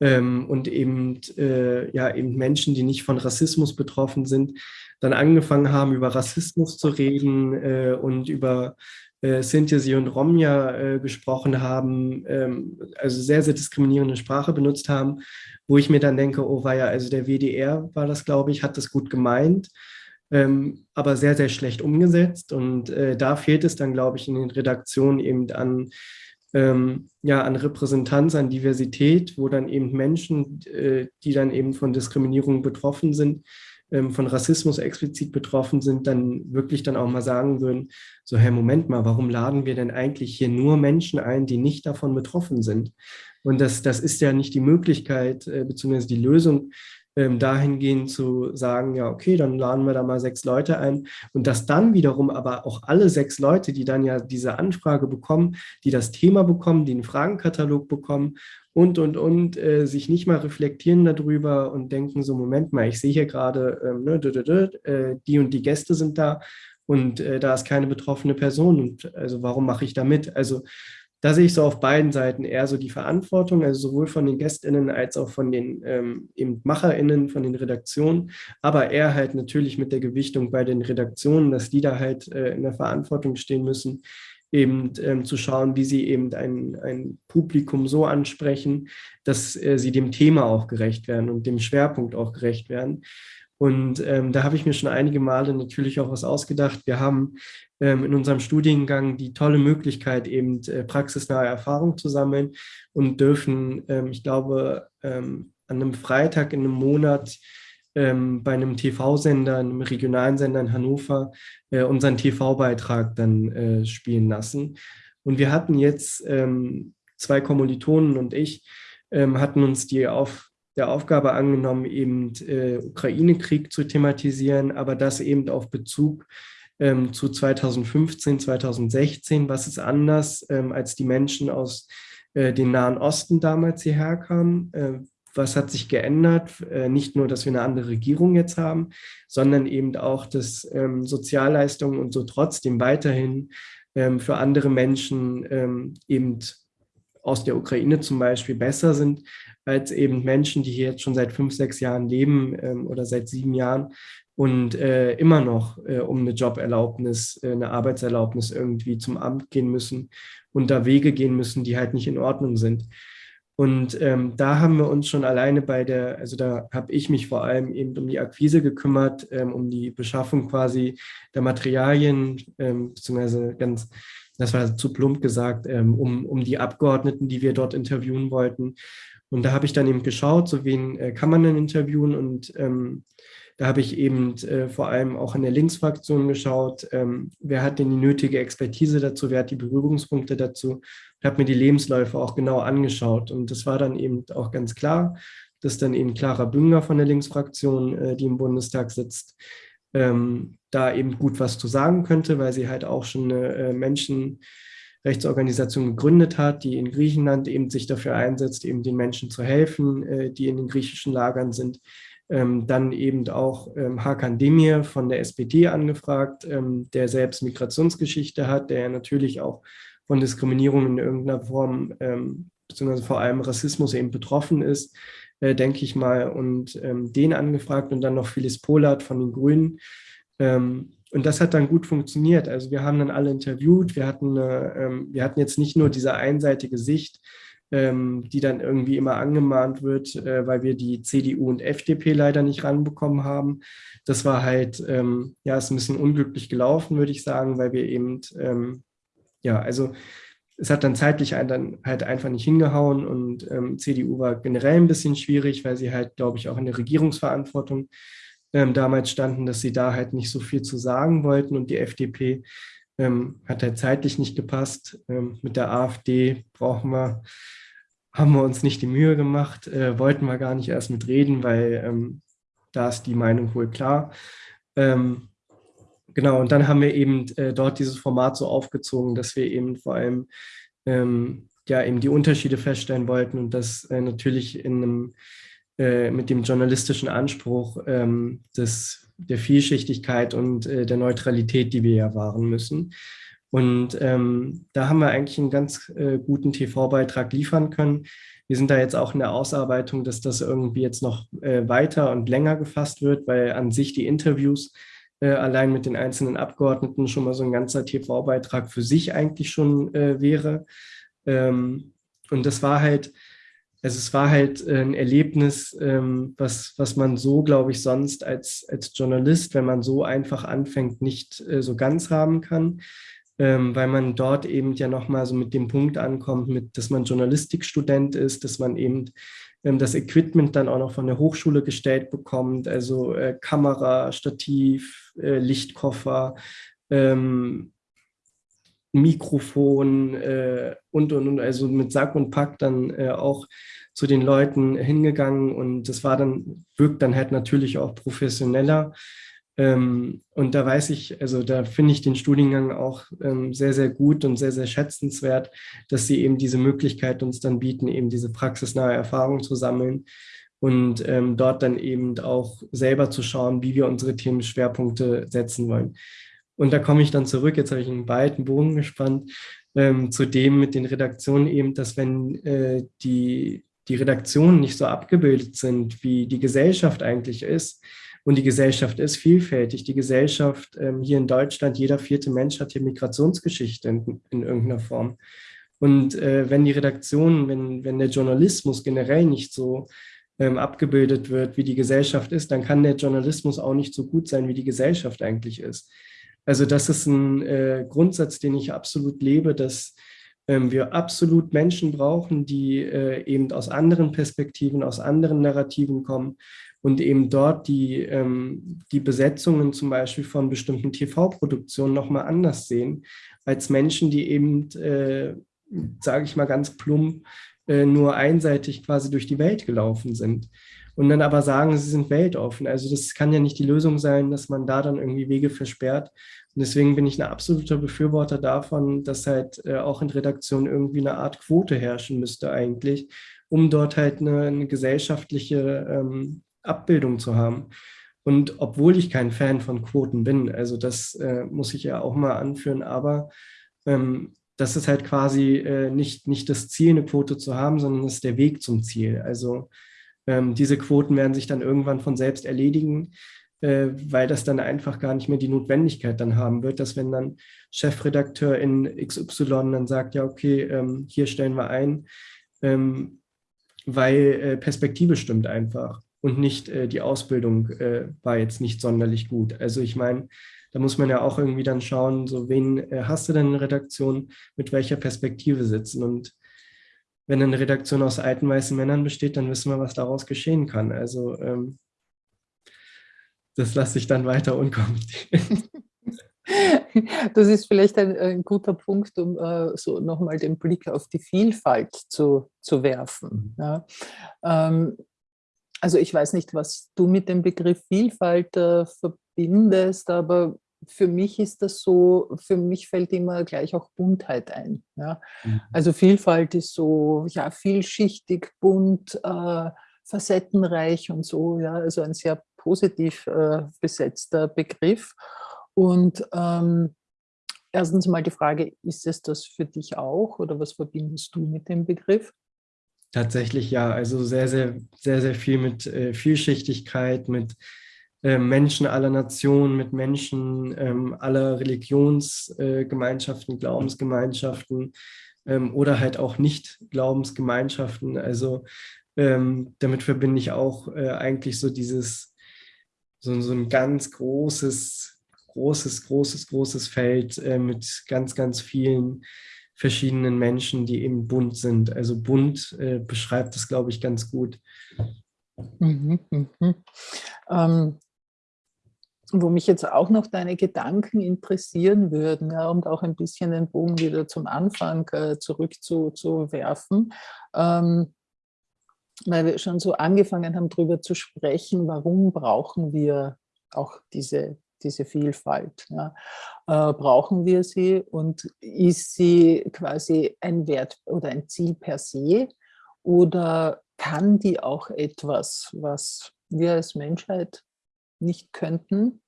ähm, und eben, äh, ja, eben Menschen, die nicht von Rassismus betroffen sind, dann angefangen haben, über Rassismus zu reden äh, und über äh, Sinti und Romja äh, gesprochen haben, ähm, also sehr, sehr diskriminierende Sprache benutzt haben, wo ich mir dann denke, oh war ja, also der WDR war das, glaube ich, hat das gut gemeint ähm, aber sehr, sehr schlecht umgesetzt. Und äh, da fehlt es dann, glaube ich, in den Redaktionen eben an, ähm, ja, an Repräsentanz, an Diversität, wo dann eben Menschen, äh, die dann eben von Diskriminierung betroffen sind, ähm, von Rassismus explizit betroffen sind, dann wirklich dann auch mal sagen würden, so, hey, Moment mal, warum laden wir denn eigentlich hier nur Menschen ein, die nicht davon betroffen sind? Und das, das ist ja nicht die Möglichkeit, äh, beziehungsweise die Lösung, ähm, dahingehend zu sagen, ja, okay, dann laden wir da mal sechs Leute ein und dass dann wiederum aber auch alle sechs Leute, die dann ja diese Anfrage bekommen, die das Thema bekommen, die einen Fragenkatalog bekommen und, und, und, äh, sich nicht mal reflektieren darüber und denken so, Moment mal, ich sehe hier gerade, ähm, ne, äh, die und die Gäste sind da und äh, da ist keine betroffene Person und also warum mache ich da mit? Also da sehe ich so auf beiden Seiten eher so die Verantwortung, also sowohl von den GästInnen als auch von den ähm, eben MacherInnen, von den Redaktionen, aber eher halt natürlich mit der Gewichtung bei den Redaktionen, dass die da halt äh, in der Verantwortung stehen müssen, eben ähm, zu schauen, wie sie eben ein, ein Publikum so ansprechen, dass äh, sie dem Thema auch gerecht werden und dem Schwerpunkt auch gerecht werden. Und ähm, da habe ich mir schon einige Male natürlich auch was ausgedacht. Wir haben ähm, in unserem Studiengang die tolle Möglichkeit, eben äh, praxisnahe Erfahrung zu sammeln und dürfen, ähm, ich glaube, ähm, an einem Freitag in einem Monat ähm, bei einem TV-Sender, einem regionalen Sender in Hannover, äh, unseren TV-Beitrag dann äh, spielen lassen. Und wir hatten jetzt ähm, zwei Kommilitonen und ich, hatten uns die auf der Aufgabe angenommen, eben äh, Ukraine-Krieg zu thematisieren, aber das eben auf Bezug ähm, zu 2015, 2016. Was ist anders, ähm, als die Menschen aus äh, den Nahen Osten damals hierher kamen. Äh, was hat sich geändert? Äh, nicht nur, dass wir eine andere Regierung jetzt haben, sondern eben auch, dass ähm, Sozialleistungen und so trotzdem weiterhin ähm, für andere Menschen ähm, eben aus der Ukraine zum Beispiel besser sind als eben Menschen, die hier jetzt schon seit fünf, sechs Jahren leben ähm, oder seit sieben Jahren und äh, immer noch äh, um eine Joberlaubnis, äh, eine Arbeitserlaubnis irgendwie zum Amt gehen müssen und da Wege gehen müssen, die halt nicht in Ordnung sind. Und ähm, da haben wir uns schon alleine bei der, also da habe ich mich vor allem eben um die Akquise gekümmert, ähm, um die Beschaffung quasi der Materialien, ähm, beziehungsweise ganz, das war zu plump gesagt, ähm, um, um die Abgeordneten, die wir dort interviewen wollten. Und da habe ich dann eben geschaut, so wen äh, kann man denn interviewen und ähm, da habe ich eben äh, vor allem auch in der Linksfraktion geschaut, ähm, wer hat denn die nötige Expertise dazu, wer hat die Berührungspunkte dazu. Ich habe mir die Lebensläufe auch genau angeschaut und das war dann eben auch ganz klar, dass dann eben Clara Bünger von der Linksfraktion, äh, die im Bundestag sitzt, ähm, da eben gut was zu sagen könnte, weil sie halt auch schon eine äh, Menschenrechtsorganisation gegründet hat, die in Griechenland eben sich dafür einsetzt, eben den Menschen zu helfen, äh, die in den griechischen Lagern sind. Ähm, dann eben auch ähm, Hakan Demir von der SPD angefragt, ähm, der selbst Migrationsgeschichte hat, der natürlich auch von Diskriminierung in irgendeiner Form, beziehungsweise vor allem Rassismus eben betroffen ist, äh, denke ich mal, und ähm, den angefragt und dann noch Phyllis Polat von den Grünen. Ähm, und das hat dann gut funktioniert. Also wir haben dann alle interviewt, wir hatten, eine, wir hatten jetzt nicht nur diese einseitige Sicht, ähm, die dann irgendwie immer angemahnt wird, äh, weil wir die CDU und FDP leider nicht ranbekommen haben. Das war halt, ähm, ja, ist ein bisschen unglücklich gelaufen, würde ich sagen, weil wir eben, ähm, ja, also es hat dann zeitlich dann halt einfach nicht hingehauen und ähm, CDU war generell ein bisschen schwierig, weil sie halt, glaube ich, auch in der Regierungsverantwortung ähm, damals standen, dass sie da halt nicht so viel zu sagen wollten und die FDP ähm, hat halt zeitlich nicht gepasst. Ähm, mit der AfD brauchen wir, haben wir uns nicht die Mühe gemacht, äh, wollten wir gar nicht erst mit reden, weil ähm, da ist die Meinung wohl klar. Ähm, genau, und dann haben wir eben äh, dort dieses Format so aufgezogen, dass wir eben vor allem ähm, ja eben die Unterschiede feststellen wollten und das äh, natürlich in einem äh, mit dem journalistischen Anspruch ähm, des, der Vielschichtigkeit und äh, der Neutralität, die wir ja wahren müssen. Und ähm, da haben wir eigentlich einen ganz äh, guten TV-Beitrag liefern können. Wir sind da jetzt auch in der Ausarbeitung, dass das irgendwie jetzt noch äh, weiter und länger gefasst wird, weil an sich die Interviews äh, allein mit den einzelnen Abgeordneten schon mal so ein ganzer TV-Beitrag für sich eigentlich schon wäre. Ähm, und das war halt also es war halt äh, ein Erlebnis, ähm, was, was man so, glaube ich, sonst als, als Journalist, wenn man so einfach anfängt, nicht äh, so ganz haben kann, ähm, weil man dort eben ja nochmal so mit dem Punkt ankommt, mit, dass man Journalistikstudent ist, dass man eben ähm, das Equipment dann auch noch von der Hochschule gestellt bekommt, also äh, Kamera, Stativ, äh, Lichtkoffer, ähm, Mikrofon äh, und, und, und, also mit Sack und Pack dann äh, auch zu den Leuten hingegangen und das war dann, wirkt dann halt natürlich auch professioneller. Ähm, und da weiß ich, also da finde ich den Studiengang auch ähm, sehr, sehr gut und sehr, sehr schätzenswert, dass sie eben diese Möglichkeit uns dann bieten, eben diese praxisnahe Erfahrung zu sammeln und ähm, dort dann eben auch selber zu schauen, wie wir unsere Themenschwerpunkte setzen wollen. Und da komme ich dann zurück, jetzt habe ich einen weiten Bogen gespannt, ähm, zu dem mit den Redaktionen eben, dass wenn äh, die, die Redaktionen nicht so abgebildet sind, wie die Gesellschaft eigentlich ist, und die Gesellschaft ist vielfältig. Die Gesellschaft ähm, hier in Deutschland, jeder vierte Mensch hat hier Migrationsgeschichte in, in irgendeiner Form. Und äh, wenn die Redaktionen, wenn, wenn der Journalismus generell nicht so ähm, abgebildet wird, wie die Gesellschaft ist, dann kann der Journalismus auch nicht so gut sein, wie die Gesellschaft eigentlich ist. Also das ist ein äh, Grundsatz, den ich absolut lebe, dass ähm, wir absolut Menschen brauchen, die äh, eben aus anderen Perspektiven, aus anderen Narrativen kommen und eben dort die, ähm, die Besetzungen zum Beispiel von bestimmten TV-Produktionen nochmal anders sehen, als Menschen, die eben, äh, sage ich mal ganz plump, äh, nur einseitig quasi durch die Welt gelaufen sind. Und dann aber sagen, sie sind weltoffen. Also das kann ja nicht die Lösung sein, dass man da dann irgendwie Wege versperrt. Und deswegen bin ich ein absoluter Befürworter davon, dass halt äh, auch in Redaktionen irgendwie eine Art Quote herrschen müsste eigentlich, um dort halt eine, eine gesellschaftliche ähm, Abbildung zu haben. Und obwohl ich kein Fan von Quoten bin, also das äh, muss ich ja auch mal anführen, aber ähm, das ist halt quasi äh, nicht, nicht das Ziel, eine Quote zu haben, sondern das ist der Weg zum Ziel. Also ähm, diese Quoten werden sich dann irgendwann von selbst erledigen, äh, weil das dann einfach gar nicht mehr die Notwendigkeit dann haben wird, dass wenn dann Chefredakteur in XY dann sagt, ja, okay, ähm, hier stellen wir ein, ähm, weil äh, Perspektive stimmt einfach und nicht äh, die Ausbildung äh, war jetzt nicht sonderlich gut. Also ich meine, da muss man ja auch irgendwie dann schauen, so wen äh, hast du denn in Redaktion, mit welcher Perspektive sitzen und wenn eine Redaktion aus alten weißen Männern besteht, dann wissen wir, was daraus geschehen kann. Also ähm, das lasse ich dann weiter unkommentiert. Das ist vielleicht ein, ein guter Punkt, um äh, so nochmal den Blick auf die Vielfalt zu, zu werfen. Mhm. Ja. Ähm, also ich weiß nicht, was du mit dem Begriff Vielfalt äh, verbindest, aber für mich ist das so, für mich fällt immer gleich auch Buntheit ein. Ja? Mhm. Also Vielfalt ist so ja, vielschichtig, bunt, äh, facettenreich und so, ja, also ein sehr positiv äh, besetzter Begriff. Und ähm, erstens mal die Frage, ist es das für dich auch oder was verbindest du mit dem Begriff? Tatsächlich ja, also sehr, sehr, sehr, sehr viel mit äh, Vielschichtigkeit, mit Menschen aller Nationen, mit Menschen ähm, aller Religionsgemeinschaften, äh, Glaubensgemeinschaften ähm, oder halt auch nicht Glaubensgemeinschaften. Also ähm, damit verbinde ich auch äh, eigentlich so dieses, so, so ein ganz großes, großes, großes, großes Feld äh, mit ganz, ganz vielen verschiedenen Menschen, die eben bunt sind. Also bunt äh, beschreibt das, glaube ich, ganz gut. Mhm, mh. ähm, wo mich jetzt auch noch deine Gedanken interessieren würden, ja, und auch ein bisschen den Bogen wieder zum Anfang äh, zurückzuwerfen, ähm, weil wir schon so angefangen haben, darüber zu sprechen, warum brauchen wir auch diese, diese Vielfalt. Ja? Äh, brauchen wir sie und ist sie quasi ein Wert oder ein Ziel per se oder kann die auch etwas, was wir als Menschheit nicht könnten,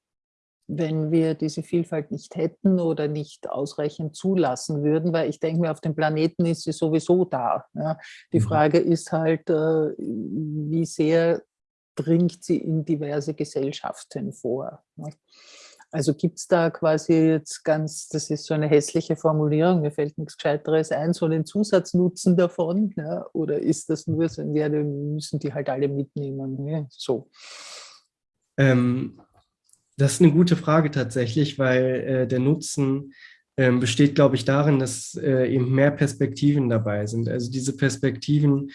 wenn wir diese Vielfalt nicht hätten oder nicht ausreichend zulassen würden, weil ich denke mir, auf dem Planeten ist sie sowieso da. Ja. Die mhm. Frage ist halt, äh, wie sehr dringt sie in diverse Gesellschaften vor. Also gibt es da quasi jetzt ganz, das ist so eine hässliche Formulierung, mir fällt nichts Gescheiteres ein, so einen Zusatznutzen davon, ja? oder ist das nur so, ja, müssen die halt alle mitnehmen, ja? so. Ähm, das ist eine gute Frage tatsächlich, weil äh, der Nutzen äh, besteht, glaube ich, darin, dass äh, eben mehr Perspektiven dabei sind. Also diese Perspektiven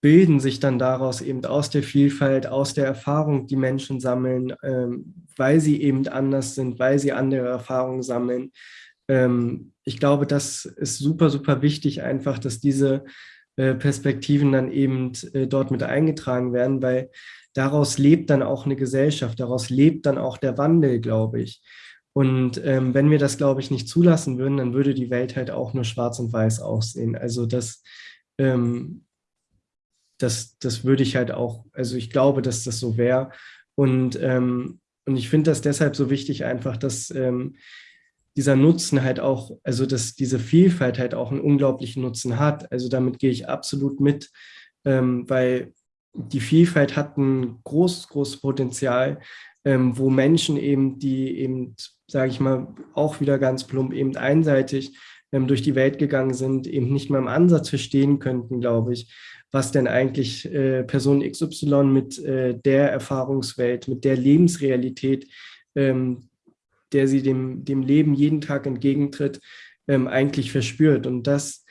bilden sich dann daraus eben aus der Vielfalt, aus der Erfahrung, die Menschen sammeln, ähm, weil sie eben anders sind, weil sie andere Erfahrungen sammeln. Ähm, ich glaube, das ist super, super wichtig einfach, dass diese äh, Perspektiven dann eben äh, dort mit eingetragen werden, weil daraus lebt dann auch eine Gesellschaft, daraus lebt dann auch der Wandel, glaube ich. Und ähm, wenn wir das, glaube ich, nicht zulassen würden, dann würde die Welt halt auch nur schwarz und weiß aussehen. Also das, ähm, das, das würde ich halt auch, also ich glaube, dass das so wäre. Und, ähm, und ich finde das deshalb so wichtig einfach, dass ähm, dieser Nutzen halt auch, also dass diese Vielfalt halt auch einen unglaublichen Nutzen hat. Also damit gehe ich absolut mit, ähm, weil die Vielfalt hat ein großes, großes Potenzial, ähm, wo Menschen eben, die eben, sage ich mal, auch wieder ganz plump eben einseitig ähm, durch die Welt gegangen sind, eben nicht mal im Ansatz verstehen könnten, glaube ich, was denn eigentlich äh, Person XY mit äh, der Erfahrungswelt, mit der Lebensrealität, ähm, der sie dem, dem Leben jeden Tag entgegentritt, ähm, eigentlich verspürt. Und das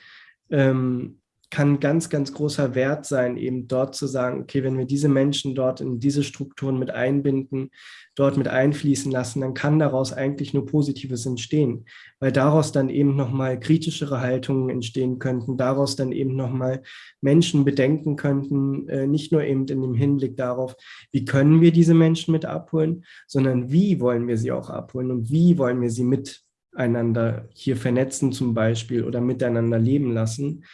ähm, kann ganz, ganz großer Wert sein, eben dort zu sagen, okay, wenn wir diese Menschen dort in diese Strukturen mit einbinden, dort mit einfließen lassen, dann kann daraus eigentlich nur Positives entstehen, weil daraus dann eben nochmal kritischere Haltungen entstehen könnten, daraus dann eben nochmal Menschen bedenken könnten, äh, nicht nur eben in dem Hinblick darauf, wie können wir diese Menschen mit abholen, sondern wie wollen wir sie auch abholen und wie wollen wir sie miteinander hier vernetzen zum Beispiel oder miteinander leben lassen.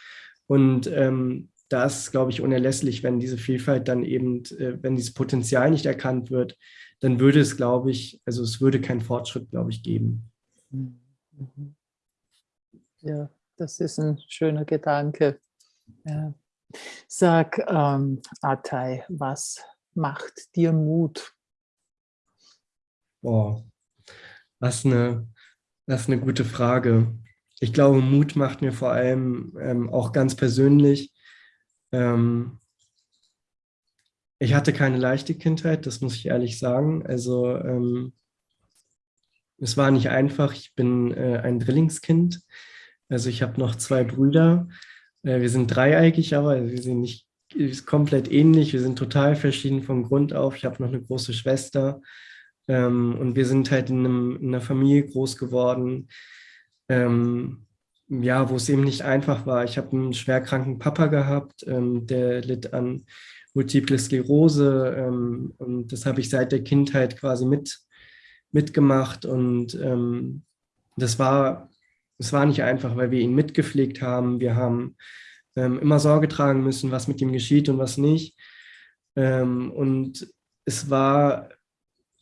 Und ähm, das glaube ich, unerlässlich, wenn diese Vielfalt dann eben, äh, wenn dieses Potenzial nicht erkannt wird, dann würde es, glaube ich, also es würde keinen Fortschritt, glaube ich, geben. Mhm. Ja, das ist ein schöner Gedanke. Ja. Sag, ähm, Atay, was macht dir Mut? Boah, was eine, das ist eine gute Frage ich glaube, Mut macht mir vor allem ähm, auch ganz persönlich. Ähm, ich hatte keine leichte Kindheit, das muss ich ehrlich sagen. Also ähm, es war nicht einfach. Ich bin äh, ein Drillingskind. Also ich habe noch zwei Brüder. Äh, wir sind dreieigig, aber wir sind nicht komplett ähnlich. Wir sind total verschieden vom Grund auf. Ich habe noch eine große Schwester. Ähm, und wir sind halt in, einem, in einer Familie groß geworden, ähm, ja, wo es eben nicht einfach war. Ich habe einen schwerkranken Papa gehabt, ähm, der litt an Multiple Sklerose ähm, und das habe ich seit der Kindheit quasi mit, mitgemacht und ähm, das war, das war nicht einfach, weil wir ihn mitgepflegt haben. Wir haben ähm, immer Sorge tragen müssen, was mit ihm geschieht und was nicht. Ähm, und es war,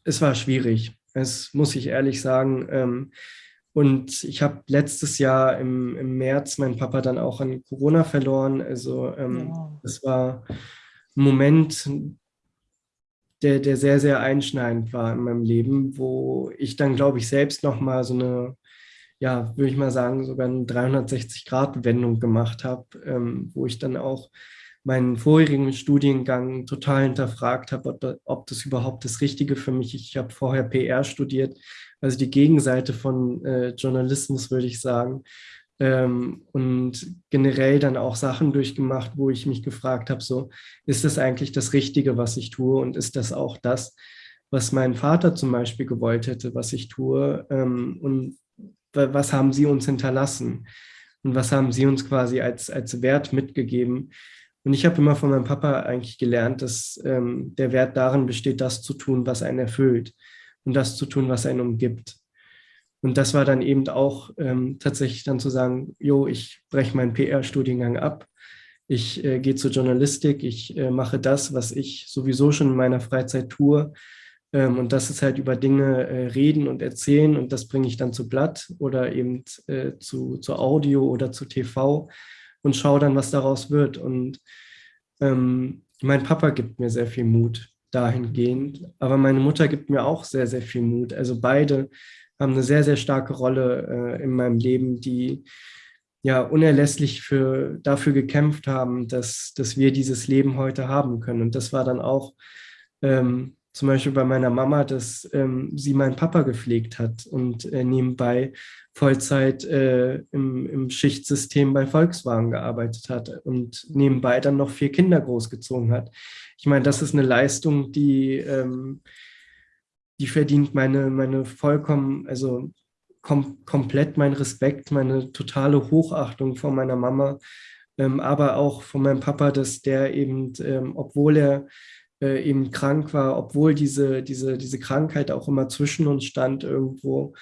es war schwierig. Es muss ich ehrlich sagen. Und ich habe letztes Jahr im, im März meinen Papa dann auch an Corona verloren. Also ähm, ja. das war ein Moment, der, der sehr, sehr einschneidend war in meinem Leben, wo ich dann, glaube ich, selbst nochmal so eine, ja, würde ich mal sagen, sogar eine 360-Grad-Wendung gemacht habe, ähm, wo ich dann auch meinen vorherigen Studiengang total hinterfragt habe, ob, ob das überhaupt das Richtige für mich ist. Ich habe vorher PR studiert, also die Gegenseite von äh, Journalismus, würde ich sagen. Ähm, und generell dann auch Sachen durchgemacht, wo ich mich gefragt habe, so, ist das eigentlich das Richtige, was ich tue? Und ist das auch das, was mein Vater zum Beispiel gewollt hätte, was ich tue? Ähm, und was haben sie uns hinterlassen? Und was haben sie uns quasi als, als Wert mitgegeben? Und ich habe immer von meinem Papa eigentlich gelernt, dass ähm, der Wert darin besteht, das zu tun, was einen erfüllt und das zu tun, was einen umgibt. Und das war dann eben auch ähm, tatsächlich dann zu sagen, jo, ich breche meinen PR-Studiengang ab, ich äh, gehe zur Journalistik, ich äh, mache das, was ich sowieso schon in meiner Freizeit tue. Ähm, und das ist halt über Dinge äh, reden und erzählen und das bringe ich dann zu Blatt oder eben äh, zu, zu Audio oder zu TV und schaue dann, was daraus wird. Und ähm, mein Papa gibt mir sehr viel Mut dahingehend. Aber meine Mutter gibt mir auch sehr, sehr viel Mut. Also beide haben eine sehr, sehr starke Rolle äh, in meinem Leben, die ja unerlässlich für, dafür gekämpft haben, dass, dass wir dieses Leben heute haben können. Und das war dann auch ähm, zum Beispiel bei meiner Mama, dass ähm, sie meinen Papa gepflegt hat und äh, nebenbei Vollzeit äh, im, im, Schichtsystem bei Volkswagen gearbeitet hat und nebenbei dann noch vier Kinder großgezogen hat. Ich meine, das ist eine Leistung, die, ähm, die verdient meine, meine vollkommen, also kom komplett mein Respekt, meine totale Hochachtung vor meiner Mama, ähm, aber auch von meinem Papa, dass der eben, ähm, obwohl er äh, eben krank war, obwohl diese, diese, diese Krankheit auch immer zwischen uns stand irgendwo,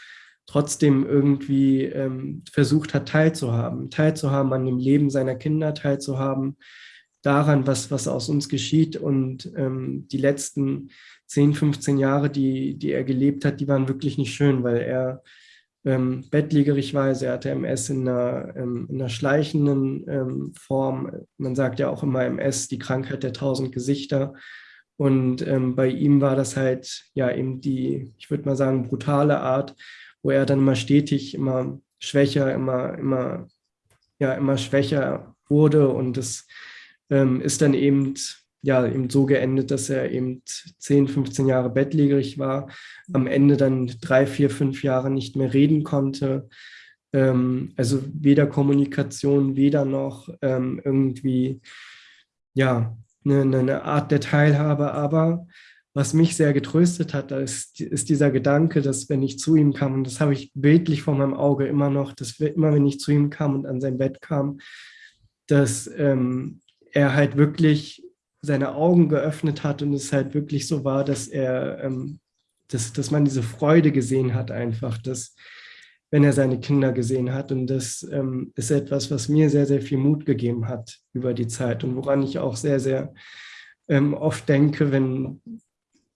trotzdem irgendwie ähm, versucht hat, teilzuhaben. Teilzuhaben an dem Leben seiner Kinder, teilzuhaben daran, was, was aus uns geschieht. Und ähm, die letzten 10, 15 Jahre, die, die er gelebt hat, die waren wirklich nicht schön, weil er ähm, bettlägerig war. Also er hatte MS in einer, ähm, in einer schleichenden ähm, Form. Man sagt ja auch immer MS, die Krankheit der tausend Gesichter. Und ähm, bei ihm war das halt ja eben die, ich würde mal sagen, brutale Art, wo er dann immer stetig, immer schwächer, immer, immer, ja, immer schwächer wurde. Und es ähm, ist dann eben, ja, eben so geendet, dass er eben 10, 15 Jahre bettlägerig war, am Ende dann drei, vier, fünf Jahre nicht mehr reden konnte, ähm, also weder Kommunikation, weder noch ähm, irgendwie, ja, eine, eine Art der Teilhabe, aber was mich sehr getröstet hat, ist, ist, dieser Gedanke, dass wenn ich zu ihm kam, und das habe ich bildlich vor meinem Auge immer noch, dass immer wenn ich zu ihm kam und an sein Bett kam, dass ähm, er halt wirklich seine Augen geöffnet hat und es halt wirklich so war, dass er, ähm, dass, dass man diese Freude gesehen hat einfach, dass wenn er seine Kinder gesehen hat. Und das ähm, ist etwas, was mir sehr, sehr viel Mut gegeben hat über die Zeit und woran ich auch sehr, sehr ähm, oft denke, wenn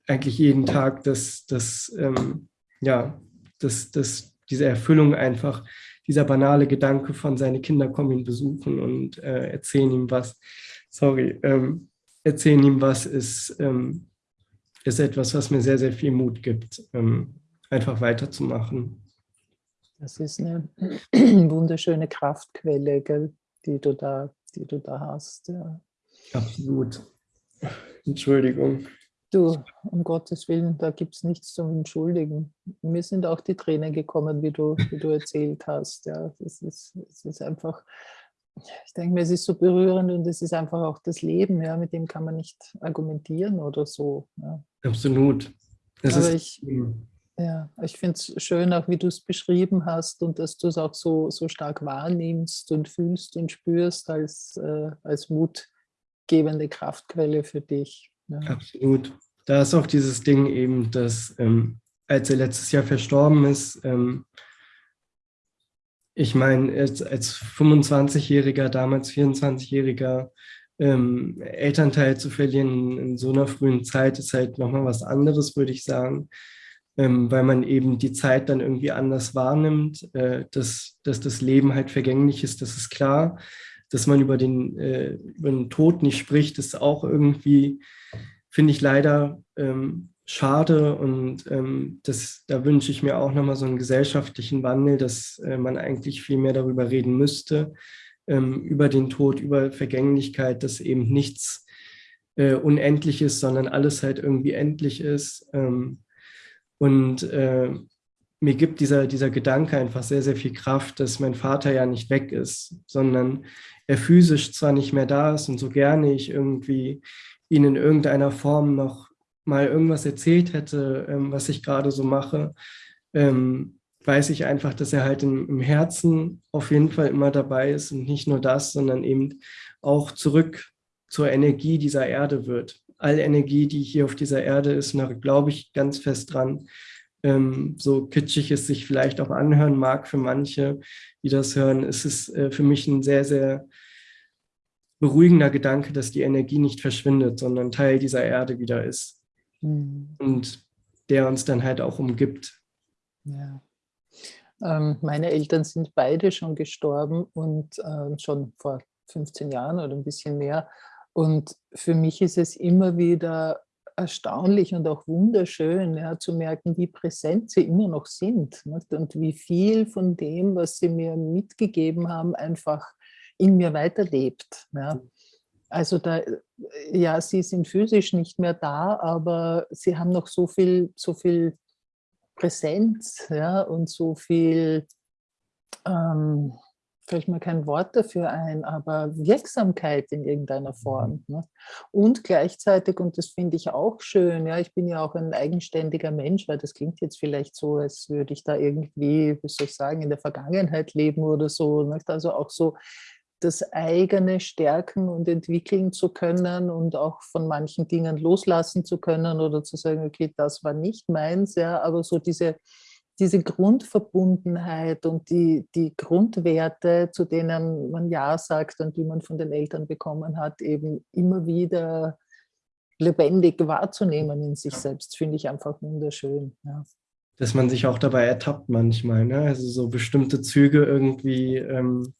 eigentlich jeden Tag, dass, dass ähm, ja, dass, dass diese Erfüllung einfach, dieser banale Gedanke von seine Kinder kommen ihn besuchen und äh, erzählen ihm was, sorry, ähm, erzählen ihm was, ist, ähm, ist etwas, was mir sehr, sehr viel Mut gibt, ähm, einfach weiterzumachen. Das ist eine wunderschöne Kraftquelle, gell, die, du da, die du da hast. Ja. Absolut. Entschuldigung. Du, um Gottes Willen, da gibt es nichts zum Entschuldigen. Mir sind auch die Tränen gekommen, wie du, wie du erzählt hast. Ja, das ist, es ist einfach, ich denke mir, es ist so berührend und es ist einfach auch das Leben, ja, mit dem kann man nicht argumentieren oder so. Ja. Absolut. Das Aber ich, ja, ich finde es schön, auch wie du es beschrieben hast und dass du es auch so, so stark wahrnimmst und fühlst und spürst als, äh, als mutgebende Kraftquelle für dich. Ja. Absolut. Da ist auch dieses Ding eben, dass ähm, als er letztes Jahr verstorben ist, ähm, ich meine, als, als 25-Jähriger, damals 24-Jähriger ähm, Elternteil zu verlieren in so einer frühen Zeit ist halt nochmal was anderes, würde ich sagen, ähm, weil man eben die Zeit dann irgendwie anders wahrnimmt, äh, dass, dass das Leben halt vergänglich ist, das ist klar. Dass man über den, äh, über den Tod nicht spricht, ist auch irgendwie finde ich leider ähm, schade und ähm, das, da wünsche ich mir auch nochmal so einen gesellschaftlichen Wandel, dass äh, man eigentlich viel mehr darüber reden müsste, ähm, über den Tod, über Vergänglichkeit, dass eben nichts äh, unendlich ist, sondern alles halt irgendwie endlich ist. Ähm, und äh, mir gibt dieser, dieser Gedanke einfach sehr, sehr viel Kraft, dass mein Vater ja nicht weg ist, sondern er physisch zwar nicht mehr da ist und so gerne ich irgendwie ihn in irgendeiner Form noch mal irgendwas erzählt hätte, ähm, was ich gerade so mache, ähm, weiß ich einfach, dass er halt im, im, Herzen auf jeden Fall immer dabei ist und nicht nur das, sondern eben auch zurück zur Energie dieser Erde wird. All Energie, die hier auf dieser Erde ist, da glaube ich ganz fest dran, ähm, so kitschig es sich vielleicht auch anhören mag für manche, die das hören, ist es äh, für mich ein sehr, sehr beruhigender Gedanke, dass die Energie nicht verschwindet, sondern Teil dieser Erde wieder ist. Mhm. Und der uns dann halt auch umgibt. Ja. Ähm, meine Eltern sind beide schon gestorben und äh, schon vor 15 Jahren oder ein bisschen mehr. Und für mich ist es immer wieder erstaunlich und auch wunderschön ja, zu merken, wie präsent sie immer noch sind nicht? und wie viel von dem, was sie mir mitgegeben haben, einfach in mir weiterlebt. Ja. Also da, ja, sie sind physisch nicht mehr da, aber sie haben noch so viel, so viel Präsenz ja, und so viel, ähm, fällt mir kein Wort dafür ein, aber Wirksamkeit in irgendeiner mhm. Form. Ne? Und gleichzeitig, und das finde ich auch schön, ja, ich bin ja auch ein eigenständiger Mensch, weil das klingt jetzt vielleicht so, als würde ich da irgendwie, wie soll ich sagen, in der Vergangenheit leben oder so. Nicht? Also auch so das eigene stärken und entwickeln zu können und auch von manchen Dingen loslassen zu können oder zu sagen, okay, das war nicht meins, ja, aber so diese, diese Grundverbundenheit und die, die Grundwerte, zu denen man Ja sagt und die man von den Eltern bekommen hat, eben immer wieder lebendig wahrzunehmen in sich selbst, finde ich einfach wunderschön. Ja. Dass man sich auch dabei ertappt manchmal, ne? also so bestimmte Züge irgendwie ähm,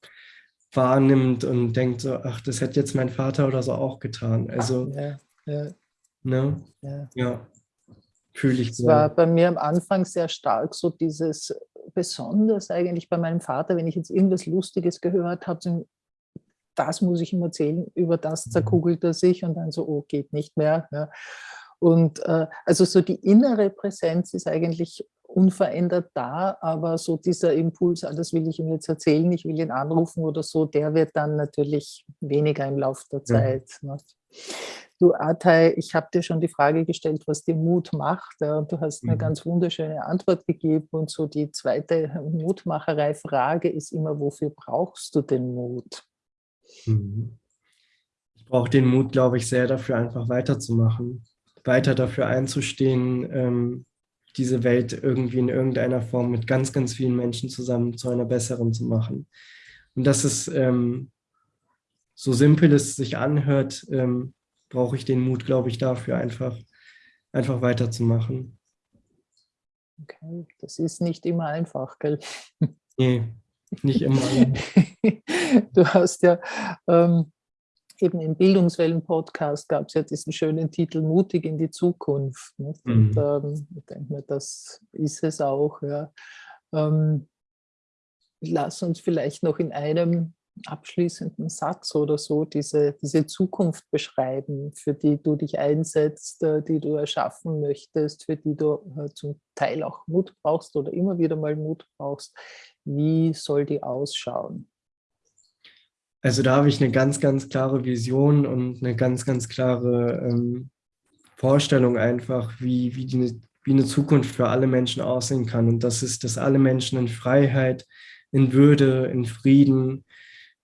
wahrnimmt und denkt so, ach, das hätte jetzt mein Vater oder so auch getan. Also, ja, ja. Ne? ja. ja. fühle ich. Es war bei mir am Anfang sehr stark so dieses, besonders eigentlich bei meinem Vater, wenn ich jetzt irgendwas Lustiges gehört habe, das muss ich ihm erzählen, über das mhm. zerkugelt er sich und dann so, oh, geht nicht mehr. Ja. Und äh, also so die innere Präsenz ist eigentlich unverändert da, aber so dieser Impuls, ah, das will ich ihm jetzt erzählen, ich will ihn anrufen oder so, der wird dann natürlich weniger im Laufe der Zeit. Ja. Ne? Du, Atay, ich habe dir schon die Frage gestellt, was dir Mut macht. und du hast eine mhm. ganz wunderschöne Antwort gegeben. Und so die zweite Mutmacherei-Frage ist immer, wofür brauchst du den Mut? Mhm. Ich brauche den Mut, glaube ich, sehr dafür, einfach weiterzumachen, weiter dafür einzustehen, ähm, diese Welt irgendwie in irgendeiner Form mit ganz, ganz vielen Menschen zusammen zu einer besseren zu machen. Und dass es ähm, so simpel es sich anhört, ähm, brauche ich den Mut, glaube ich, dafür einfach, einfach weiterzumachen. Okay, das ist nicht immer einfach, gell? Nee, nicht immer. du hast ja ähm, eben im Bildungswellen-Podcast gab es ja diesen schönen Titel Mutig in die Zukunft. Mhm. Und ähm, ich denke mir, das ist es auch. Ja. Ähm, lass uns vielleicht noch in einem abschließenden Satz oder so diese, diese Zukunft beschreiben, für die du dich einsetzt, äh, die du erschaffen möchtest, für die du äh, zum Teil auch Mut brauchst oder immer wieder mal Mut brauchst. Wie soll die ausschauen? Also da habe ich eine ganz, ganz klare Vision und eine ganz, ganz klare ähm, Vorstellung einfach, wie, wie, die, wie eine Zukunft für alle Menschen aussehen kann. Und das ist, dass alle Menschen in Freiheit, in Würde, in Frieden,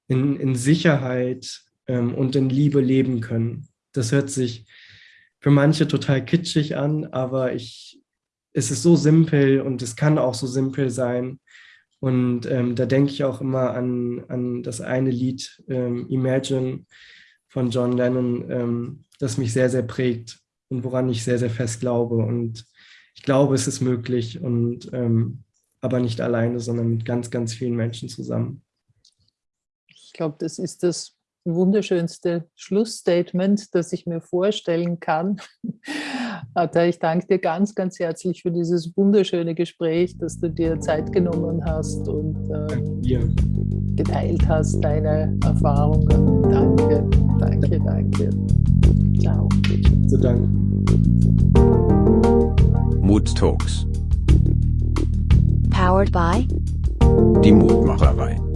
in, in Sicherheit ähm, und in Liebe leben können. Das hört sich für manche total kitschig an, aber ich, es ist so simpel und es kann auch so simpel sein. Und ähm, da denke ich auch immer an, an das eine Lied, ähm, Imagine von John Lennon, ähm, das mich sehr, sehr prägt und woran ich sehr, sehr fest glaube. Und ich glaube, es ist möglich und ähm, aber nicht alleine, sondern mit ganz, ganz vielen Menschen zusammen glaube, das ist das wunderschönste Schlussstatement, das ich mir vorstellen kann. Ich danke dir ganz, ganz herzlich für dieses wunderschöne Gespräch, dass du dir Zeit genommen hast und ähm, ja. geteilt hast, deine Erfahrungen. Danke, danke, danke. Ciao. Zu Dank. Mood Talks. Powered by die Mutmacherei.